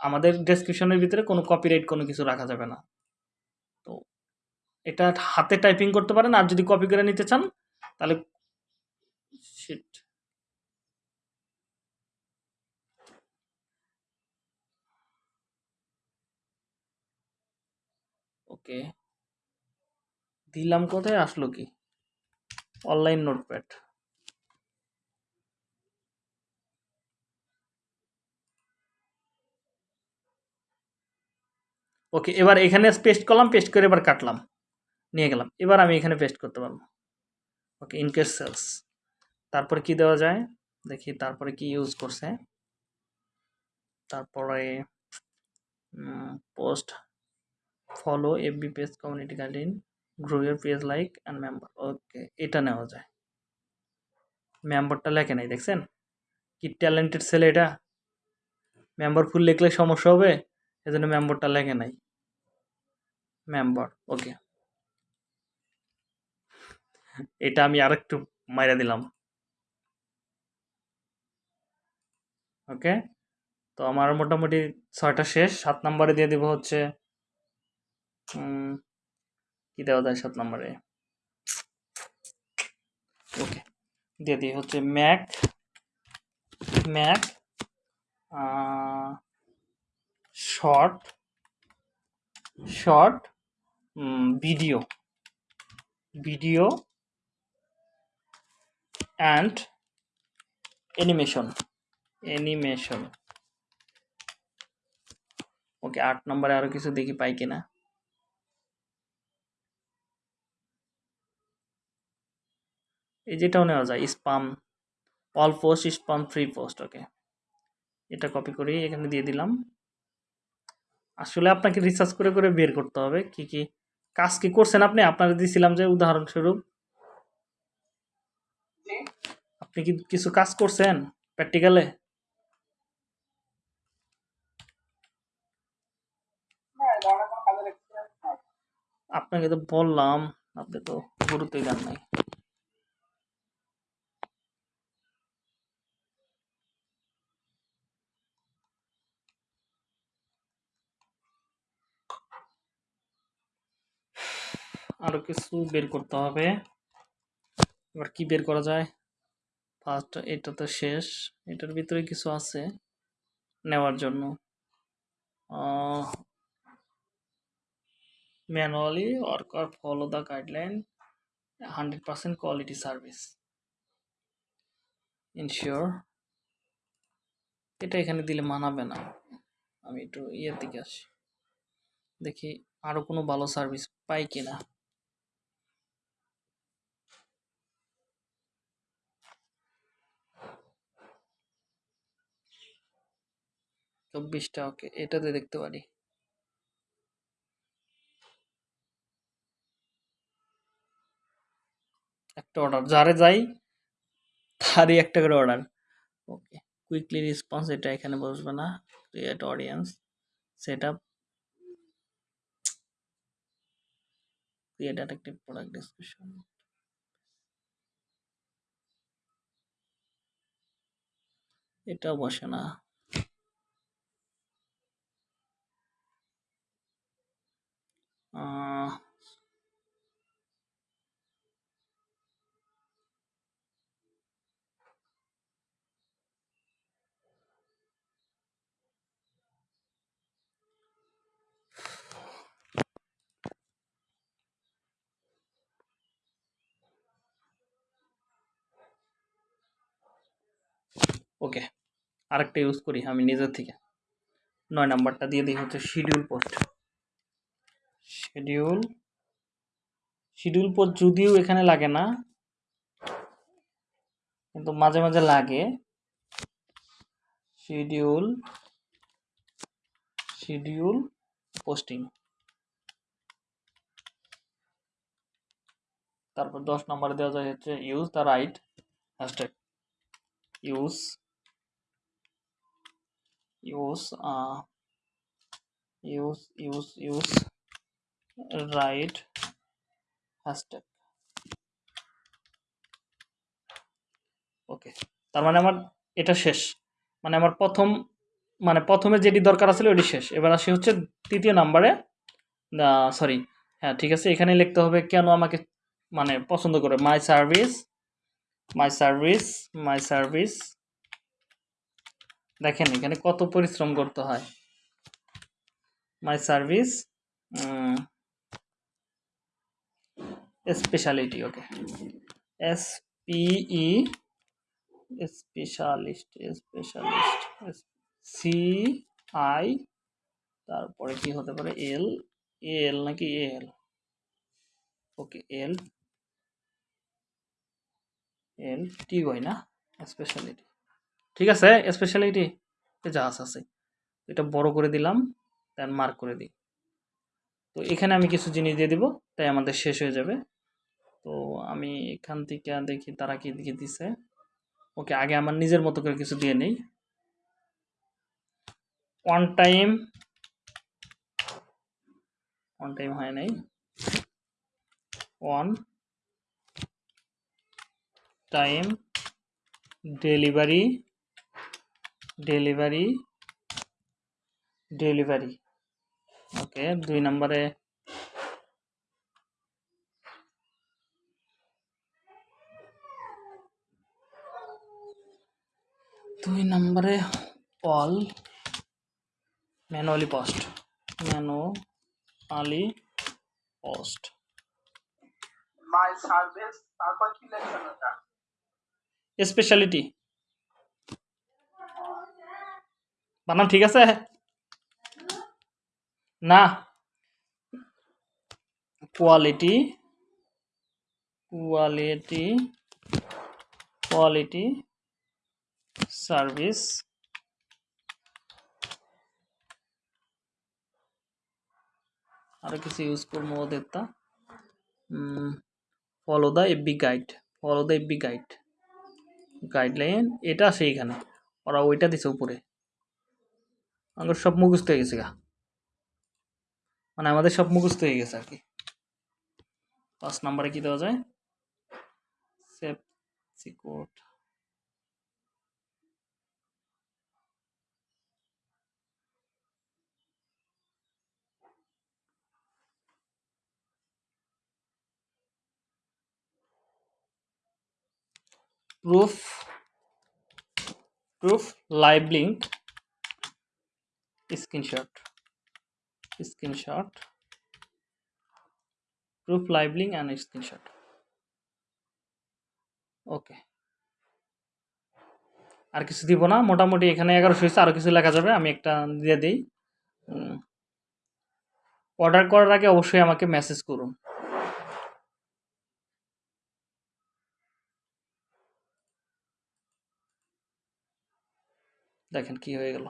আমাদের ডেসক্রিপশনের ভিতরে কোনো কপিরাইট কোনো কিছু রাখা যাবে না। তো এটা হাতে টাইপিং করতে পারেন, আর যদি কপি করে নিতে চান, তাহলে শিট ওকে দিলাম কোথায়? আসলো কি? Online notepad. ওকে, এবার এখানে পেস্ট করলাম পেস্ট করে এবার কাটলাম। নিয়ে গেলাম। এবার আমি এখানে পেস্ট করতে পারব। ওকে ইনকেস সেলস তারপরে কি দেওয়া যায়? দেখি, তারপরে কি ইউজ করছে? তারপরে post follow FB page community guideline grow year page like and member okay এটা নেওয়া যায়। মেম্বারটা লেখে নাই, দেখছেন? কি ট্যালেন্টেড ছেলে এটা? মেম্বার ফুল লিখলে সমস্যা হবে, এজন্য মেম্বারটা লেখে নাই। মেম্বার ওকে এটা আমি আরেকটু মাইরা দিলাম। ওকে তো আমার মোটামুটি ছয়টা শেষ, সাত নম্বরে দিয়ে দিব হচ্ছে কি দেওয়া যায় সাত নম্বরে? ওকে দিয়ে দিই হচ্ছে make make short short video video and animation animation. Okay আট নম্বরে আরও কিছু দেখি পাই কিনা? এই যেটাও নেওয়া যায় spam all post spam free post okay এটা কপি করে এখানে দিয়ে দিলাম। আসলে আপনাকে রিসার্চ করে করে বের করতে হবে কি কি কাজ কি করছেন আপনি? আপনার দিয়েছিলাম যে উদাহরণস্বরূপ আপনি কি কিছু কাজ করছেন প্র্যাকটিক্যালে আপনাকে তো বললাম, আপনি তো গুরুত্বই দেন নাই। আরও কিছু বের করতে হবে। এবার কি বের করা যায়? ফার্স্ট এটা তো শেষ। এটার ভিতরে কিছু আছে নেওয়ার জন্য। Manually worker follow the guideline hundred percent quality service ensure এটা এখানে দিলে মানাবে না। আমি একটু ইয়ের দিকে আসি। দেখি আরও কোনো ভালো সার্ভিস পাই কিনা। চব্বিশটা, ওকে, এটাতে দেখতে পারি। একটা অর্ডার যারে যাই, তারই একটা করে অর্ডার ওকে কুইকলি রেসপন্স এটা এখানে বসবে না। Create audience set up create attractive product description এটাও বসে না আহ, ওকে, আরেকটা ইউজ করি আমি নিজের থেকে। নয় নাম্বারটা দিয়ে দিই হচ্ছে schedule post schedule schedule post যদিও এখানে লাগে না, কিন্তু মাঝে মাঝে লাগে। শিডিউল শিডিউল পোস্টিং তারপর দশ নম্বরে দেওয়া যায় হচ্ছে use the right hashtag use use use use use right hashtag okay তার মানে আমার এটা শেষ। মানে আমার প্রথম মানে প্রথমে যেটি দরকার আছিল ওটি শেষ। এবার আসি হচ্ছে তৃতীয় নাম্বারে। সরি হ্যাঁ ঠিক আছে, এখানে লিখতে হবে কেন আমাকে মানে পছন্দ করে। My service my service my service দেখেন এখানে কত পরিশ্রম করতে হয়। My service speciality okay S PE specialist specialist C I তারপরে কি হতে পারে? এল এল নাকি এল ওকে এল এল টি ওয়াই না? স্পেশালিটি ঠিক আছে? স্পেশালিটি আছে আছে। এটা বড় করে দিলাম দেন মার্ক করে দিই। তো এখানে আমি কিছু জিনিস দিয়ে দিব, তাই আমাদের শেষ হয়ে যাবে। তো আমি এখান থেকে দেখি তারা কি দিকে দিছে। ওকে, আগে আমার নিজের মতো করে কিছু দিয়ে নেই। ওয়ান টাইম ওয়ান টাইম হয় নাই। One time delivery delivery delivery okay দুই নম্বরে। দুই নম্বরে all manually post manually post my service তারপর কি লেখছেন ওটা স্পেশালিটি বানান, ঠিক আছে? না। কোয়ালিটি কোয়ালিটি কোয়ালিটি সার্ভিস আরও কিছু ইউজ করব ওদেরটা। Follow the FB guide follow the FB guide guideline এটা এখানে। ওরা ওইটা দিছে উপরে। আমাদের সব মুখস্থ হয়ে গেছে গা। মানে আমাদের সব মুখস্থ হয়ে গেছে আর কি। পাঁচ নাম্বারে কি দেওয়া যায়? সেভ সিকোড proof proof live link screenshot proof live link and screenshot okay আর কিছু দিব না, মোটামুটি এখানে এগারোশো হয়েছে আরও কিছু লেখা যাবে, আমি একটা দিয়ে দিই। অর্ডার করার আগে অবশ্যই আমাকে মেসেজ করুন। দেখেন কি হয়ে গেল।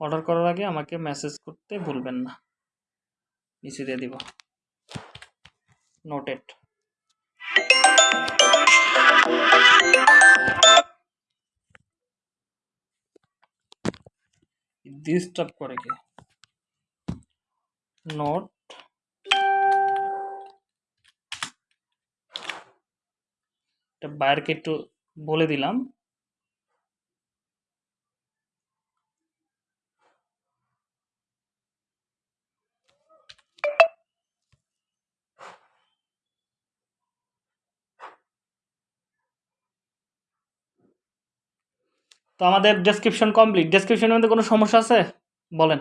অর্ডার করার আগে আমাকে মেসেজ করতে ভুলবেন না। নিচে দিয়ে দিব। নোটেড ডিস্টার্ব করে কি? নোট এটা বাইরকে একটু বলে দিলাম। আমাদের ডেসক্রিপশন কমপ্লিট ডেসক্রিপশনের মধ্যে কোনো সমস্যা আছে? বলেন।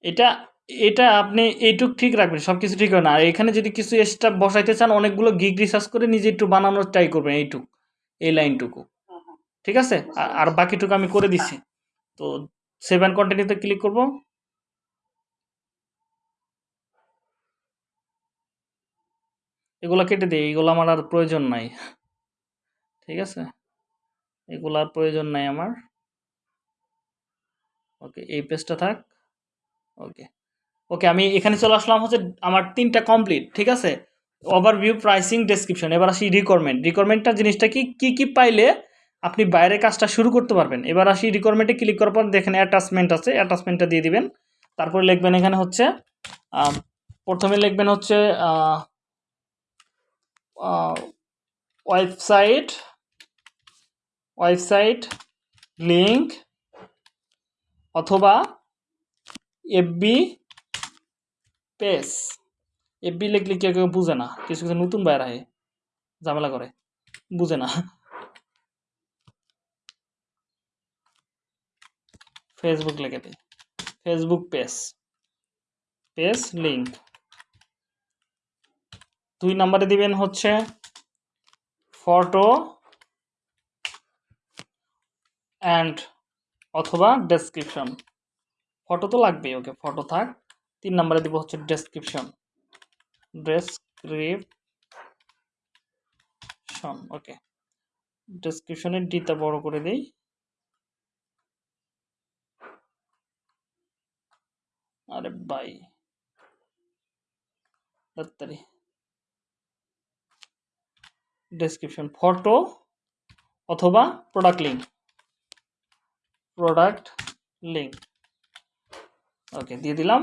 এটা এটা আপনি এইটুক ঠিক রাখবেন সব কিছু ঠিক হয় না। আর এখানে যদি কিছু এক্সট্রা বসাইতে চান, অনেকগুলো গিগ রিসার্চ করে নিজে একটু বানানোর ট্রাই করবেন এইটুক, এই লাইনটুকু। ঠিক আছে? আর- বাকিটুকু আমি করে দিচ্ছি। তো সেভেন কন্টিনিউতে ক্লিক করব। এগুলো কেটে দিই, এগুলো আমার আর প্রয়োজন নাই। ঠিক আছে? এগুলো আর প্রয়োজন নাই আমার। ওকে এই পেজটা থাক। ওকে ওকে আমি এখানে চলে আসলাম হচ্ছে আমার তিনটা কমপ্লিট ঠিক আছে? ওভারভিউ প্রাইসিং ডেসক্রিপশন এবার আসি রিকোয়ারমেন্ট রিকোয়ারমেন্টটা জিনিসটা কি কি কি পাইলে আপনি বাইরে কাজটা শুরু করতে পারবেন? এবার আসি রিকোয়ারমেন্টে ক্লিক করার পর দেখেন অ্যাটাচমেন্ট আছে অ্যাটাচমেন্টটা দিয়ে দিবেন। তারপরে লিখবেন এখানে হচ্ছে প্রথমে লিখবেন হচ্ছে ওয়েবসাইট ওয়েবসাইট লিঙ্ক অথবা এফবি পেজ। এফবি লিখলে কেউ কেউ বুঝে না, কিছু কিছু নতুন বাইর আহে, ঝামেলা করে, বুঝে না। ফেসবুক লিখে দিই ফেসবুক পেজ পেজ লিঙ্ক দুই নম্বরে দিবেন হচ্ছে ফটো অ্যান্ড অথবা ডেসক্রিপশন ফটো তো লাগবেই ওকে ফটো থাক। তিন নম্বরে দিব হচ্ছে ডেসক্রিপশন ডেসক্রিপশন ওকে ডেসক্রিপশনের ডিটা বড় করে দেই। আরে ভাই তাড়াতাড়ি। ডেসক্রিপশন ফটো অথবা product link product link okay দিয়ে দিলাম।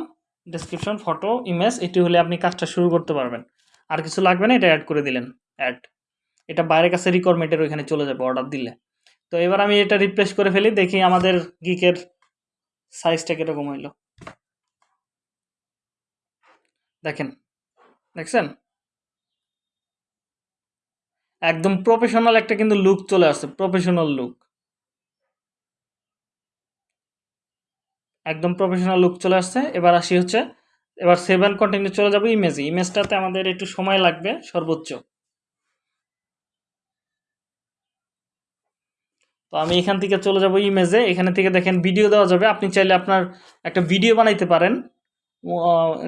ডেসক্রিপশন ফটো ইমেজ এটি হলে আপনি কাজটা শুরু করতে পারবেন। আর কিছু লাগবে না, এটা অ্যাড করে দিলেন। অ্যাড এটা বাইরের কাছে রিকোয়ারমেন্টের ওইখানে চলে যাবে অর্ডার দিলে। তো এবার আমি এটা রিপ্লেস করে ফেলি, দেখি আমাদের গিকের সাইজটা কীরকম হইল। দেখেন, দেখছেন? একদম প্রফেশনাল একটা কিন্তু লুক চলে আসছে প্রফেশনাল লুক একদম প্রফেশনাল লুক চলে আসছে। এবার আসি হচ্ছে, এবার সেভেন কন্টিনিউ চলে যাব ইমেজে ইমেজটাতে আমাদের একটু সময় লাগবে, সর্বোচ্চ। তো আমি এখান থেকে চলে যাব ইমেজে এখানে থেকে দেখেন ভিডিও দেওয়া যাবে। আপনি চাইলে আপনার একটা ভিডিও বানাইতে পারেন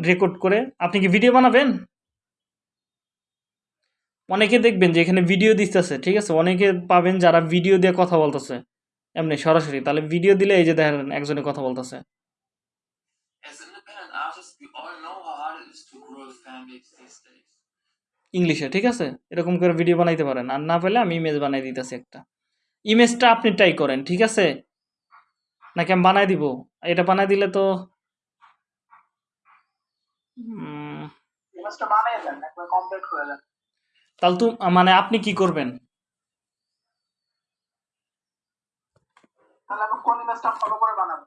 রেকর্ড করে। আপনি কি ভিডিও বানাবেন? অনেকে দেখবেন যে এখানে ভিডিও দিতেছে, ঠিক আছে? অনেকে পাবেন যারা ভিডিও দিয়ে কথা বলতেছে। এমনি সরাসরি। তাহলে ভিডিও দিলে এই যে দেখেন একজনে কথা বলতেছে. ইংলিশে ঠিক আছে? এরকম করে ভিডিও বানাইতে পারেন। আর না পেলে আমি ইমেজ বানাই দিতেছি একটা। ইমেজটা আপনি ট্রাই করেন ঠিক আছে? নাকি আমি বানাই দিব? এটা বানাই দিলে তো তাহলে তো মানে আপনি কি করবেন? তাহলে আমি কোন ইমেজটা ফলো করে বানাবো?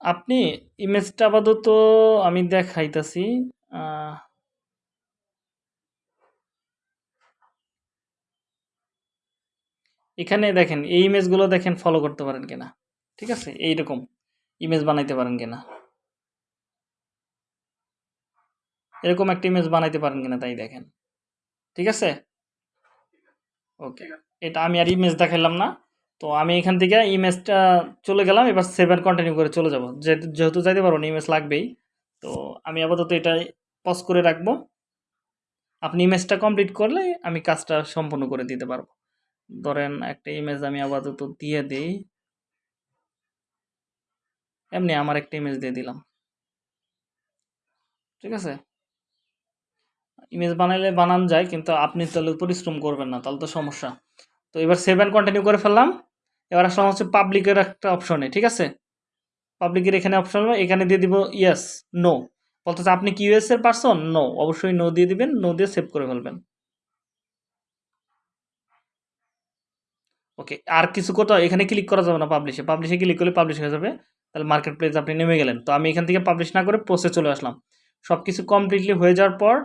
আপনি ইমেজটা আপাতত আমি দেখাইতাছি এখানে দেখেন এই ইমেজগুলো দেখেন ফলো করতে পারেন কিনা ঠিক আছে? এইরকম ইমেজ বানাইতে পারেন কিনা। এরকম একটা ইমেজ বানাইতে পারেন কিনা তাই দেখেন ঠিক আছে? ওকে এটা আমি আর ইমেজ দেখাইলাম না। তো আমি এখান থেকে ইমেজটা চলে গেলাম, এবার সেভেন কন্টিনিউ করে চলে যাব। যেহেতু যাইতে পারব না ইমেজ লাগবেই। তো আমি আপাতত এটা পজ করে রাখব। আপনি ইমেজটা কমপ্লিট করলে আমি কাজটা সম্পূর্ণ করে দিতে পারব। ধরেন একটা ইমেজ আমি আপাতত দিয়ে দিই। এমনি আমার একটা ইমেজ দিয়ে দিলাম। ঠিক আছে? ইমেজ বানাইলে বানান যায়, কিন্তু আপনি তাহলে পরিশ্রম করবেন না, তাহলে তো সমস্যা। তো এবার সেভেন কন্টিনিউ করে ফেললাম। এবার আসলাম হচ্ছে পাবলিকের একটা অপশনে ঠিক আছে? পাবলিকের এখানে অপশন এখানে দিয়ে দিব ইয়েস নো বলতেছে, আপনি কি ইউএস এর পারসন নো অবশ্যই নো দিয়ে দিবেন নো দিয়ে সেভ করে ফেলবেন। ওকে আর কিছু কোথাও, এখানে ক্লিক করা যাবে না পাবলিশে পাবলিশে ক্লিক করলে পাবলিশ হয়ে যাবে। তাহলে মার্কেট প্লেস আপনি নেমে গেলেন। তো আমি এখান থেকে পাবলিশ না করে পোস্টে চলে আসলাম। সব কিছু কমপ্লিটলি হয়ে যাওয়ার পর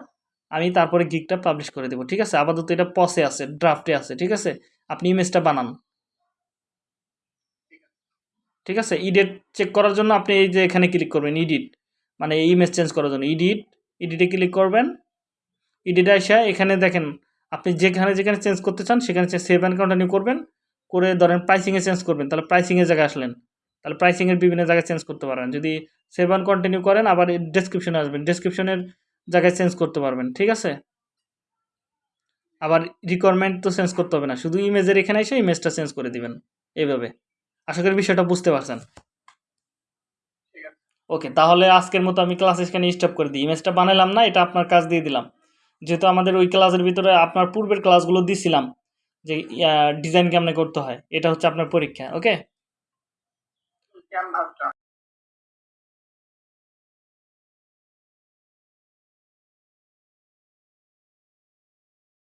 আমি তারপরে গিকটা পাবলিশ করে দেবো, ঠিক আছে? আপাতত এটা পসে আছে ড্রাফটে আছে, ঠিক আছে? আপনি ইমেজটা বানান। ঠিক আছে? ইডিট চেক করার জন্য আপনি এই যে এখানে ক্লিক করবেন ইডিট মানে ইমেজ চেঞ্জ করার জন্য ইডিট ইডিটে ক্লিক করবেন। ইডিটে এসে এখানে দেখেন, আপনি যেখানে যেখানে চেঞ্জ করতে চান, সেখানে সেভ অ্যান্ড কন্টিনিউ করবেন। করে ধরেন প্রাইসিংয়ে চেঞ্জ করবেন, তাহলে প্রাইসিংয়ের জায়গায় আসলেন। তাহলে প্রাইসিংয়ের বিভিন্ন জায়গায় চেঞ্জ করতে পারবেন। যদি সেভ অ্যান্ড কন্টিনিউ করেন, আবার ডেসক্রিপশনে আসবেন। ডেসক্রিপশনের জায়গায় চেঞ্জ করতে পারবেন, ঠিক আছে? আবার রিকোয়ারমেন্ট তো চেঞ্জ করতে হবে না। শুধু ইমেজের এখানে এসে ইমেজটা চেঞ্জ করে দিবেন, এইভাবে। আশা করি বিষয়টা বুঝতে পারছেন। ওকে, তাহলে আজকের মতো আমি ক্লাস এখানে স্টপ করে দিই। ইমেজটা বানালাম না, এটা আপনার কাজ দিয়ে দিলাম। যেহেতু আমাদের ওই ক্লাসের ভিতরে আপনার পূর্বের ক্লাসগুলো দিছিলাম, যে ডিজাইন কেমনে করতে হয়, এটা হচ্ছে আপনার পরীক্ষা, ওকে?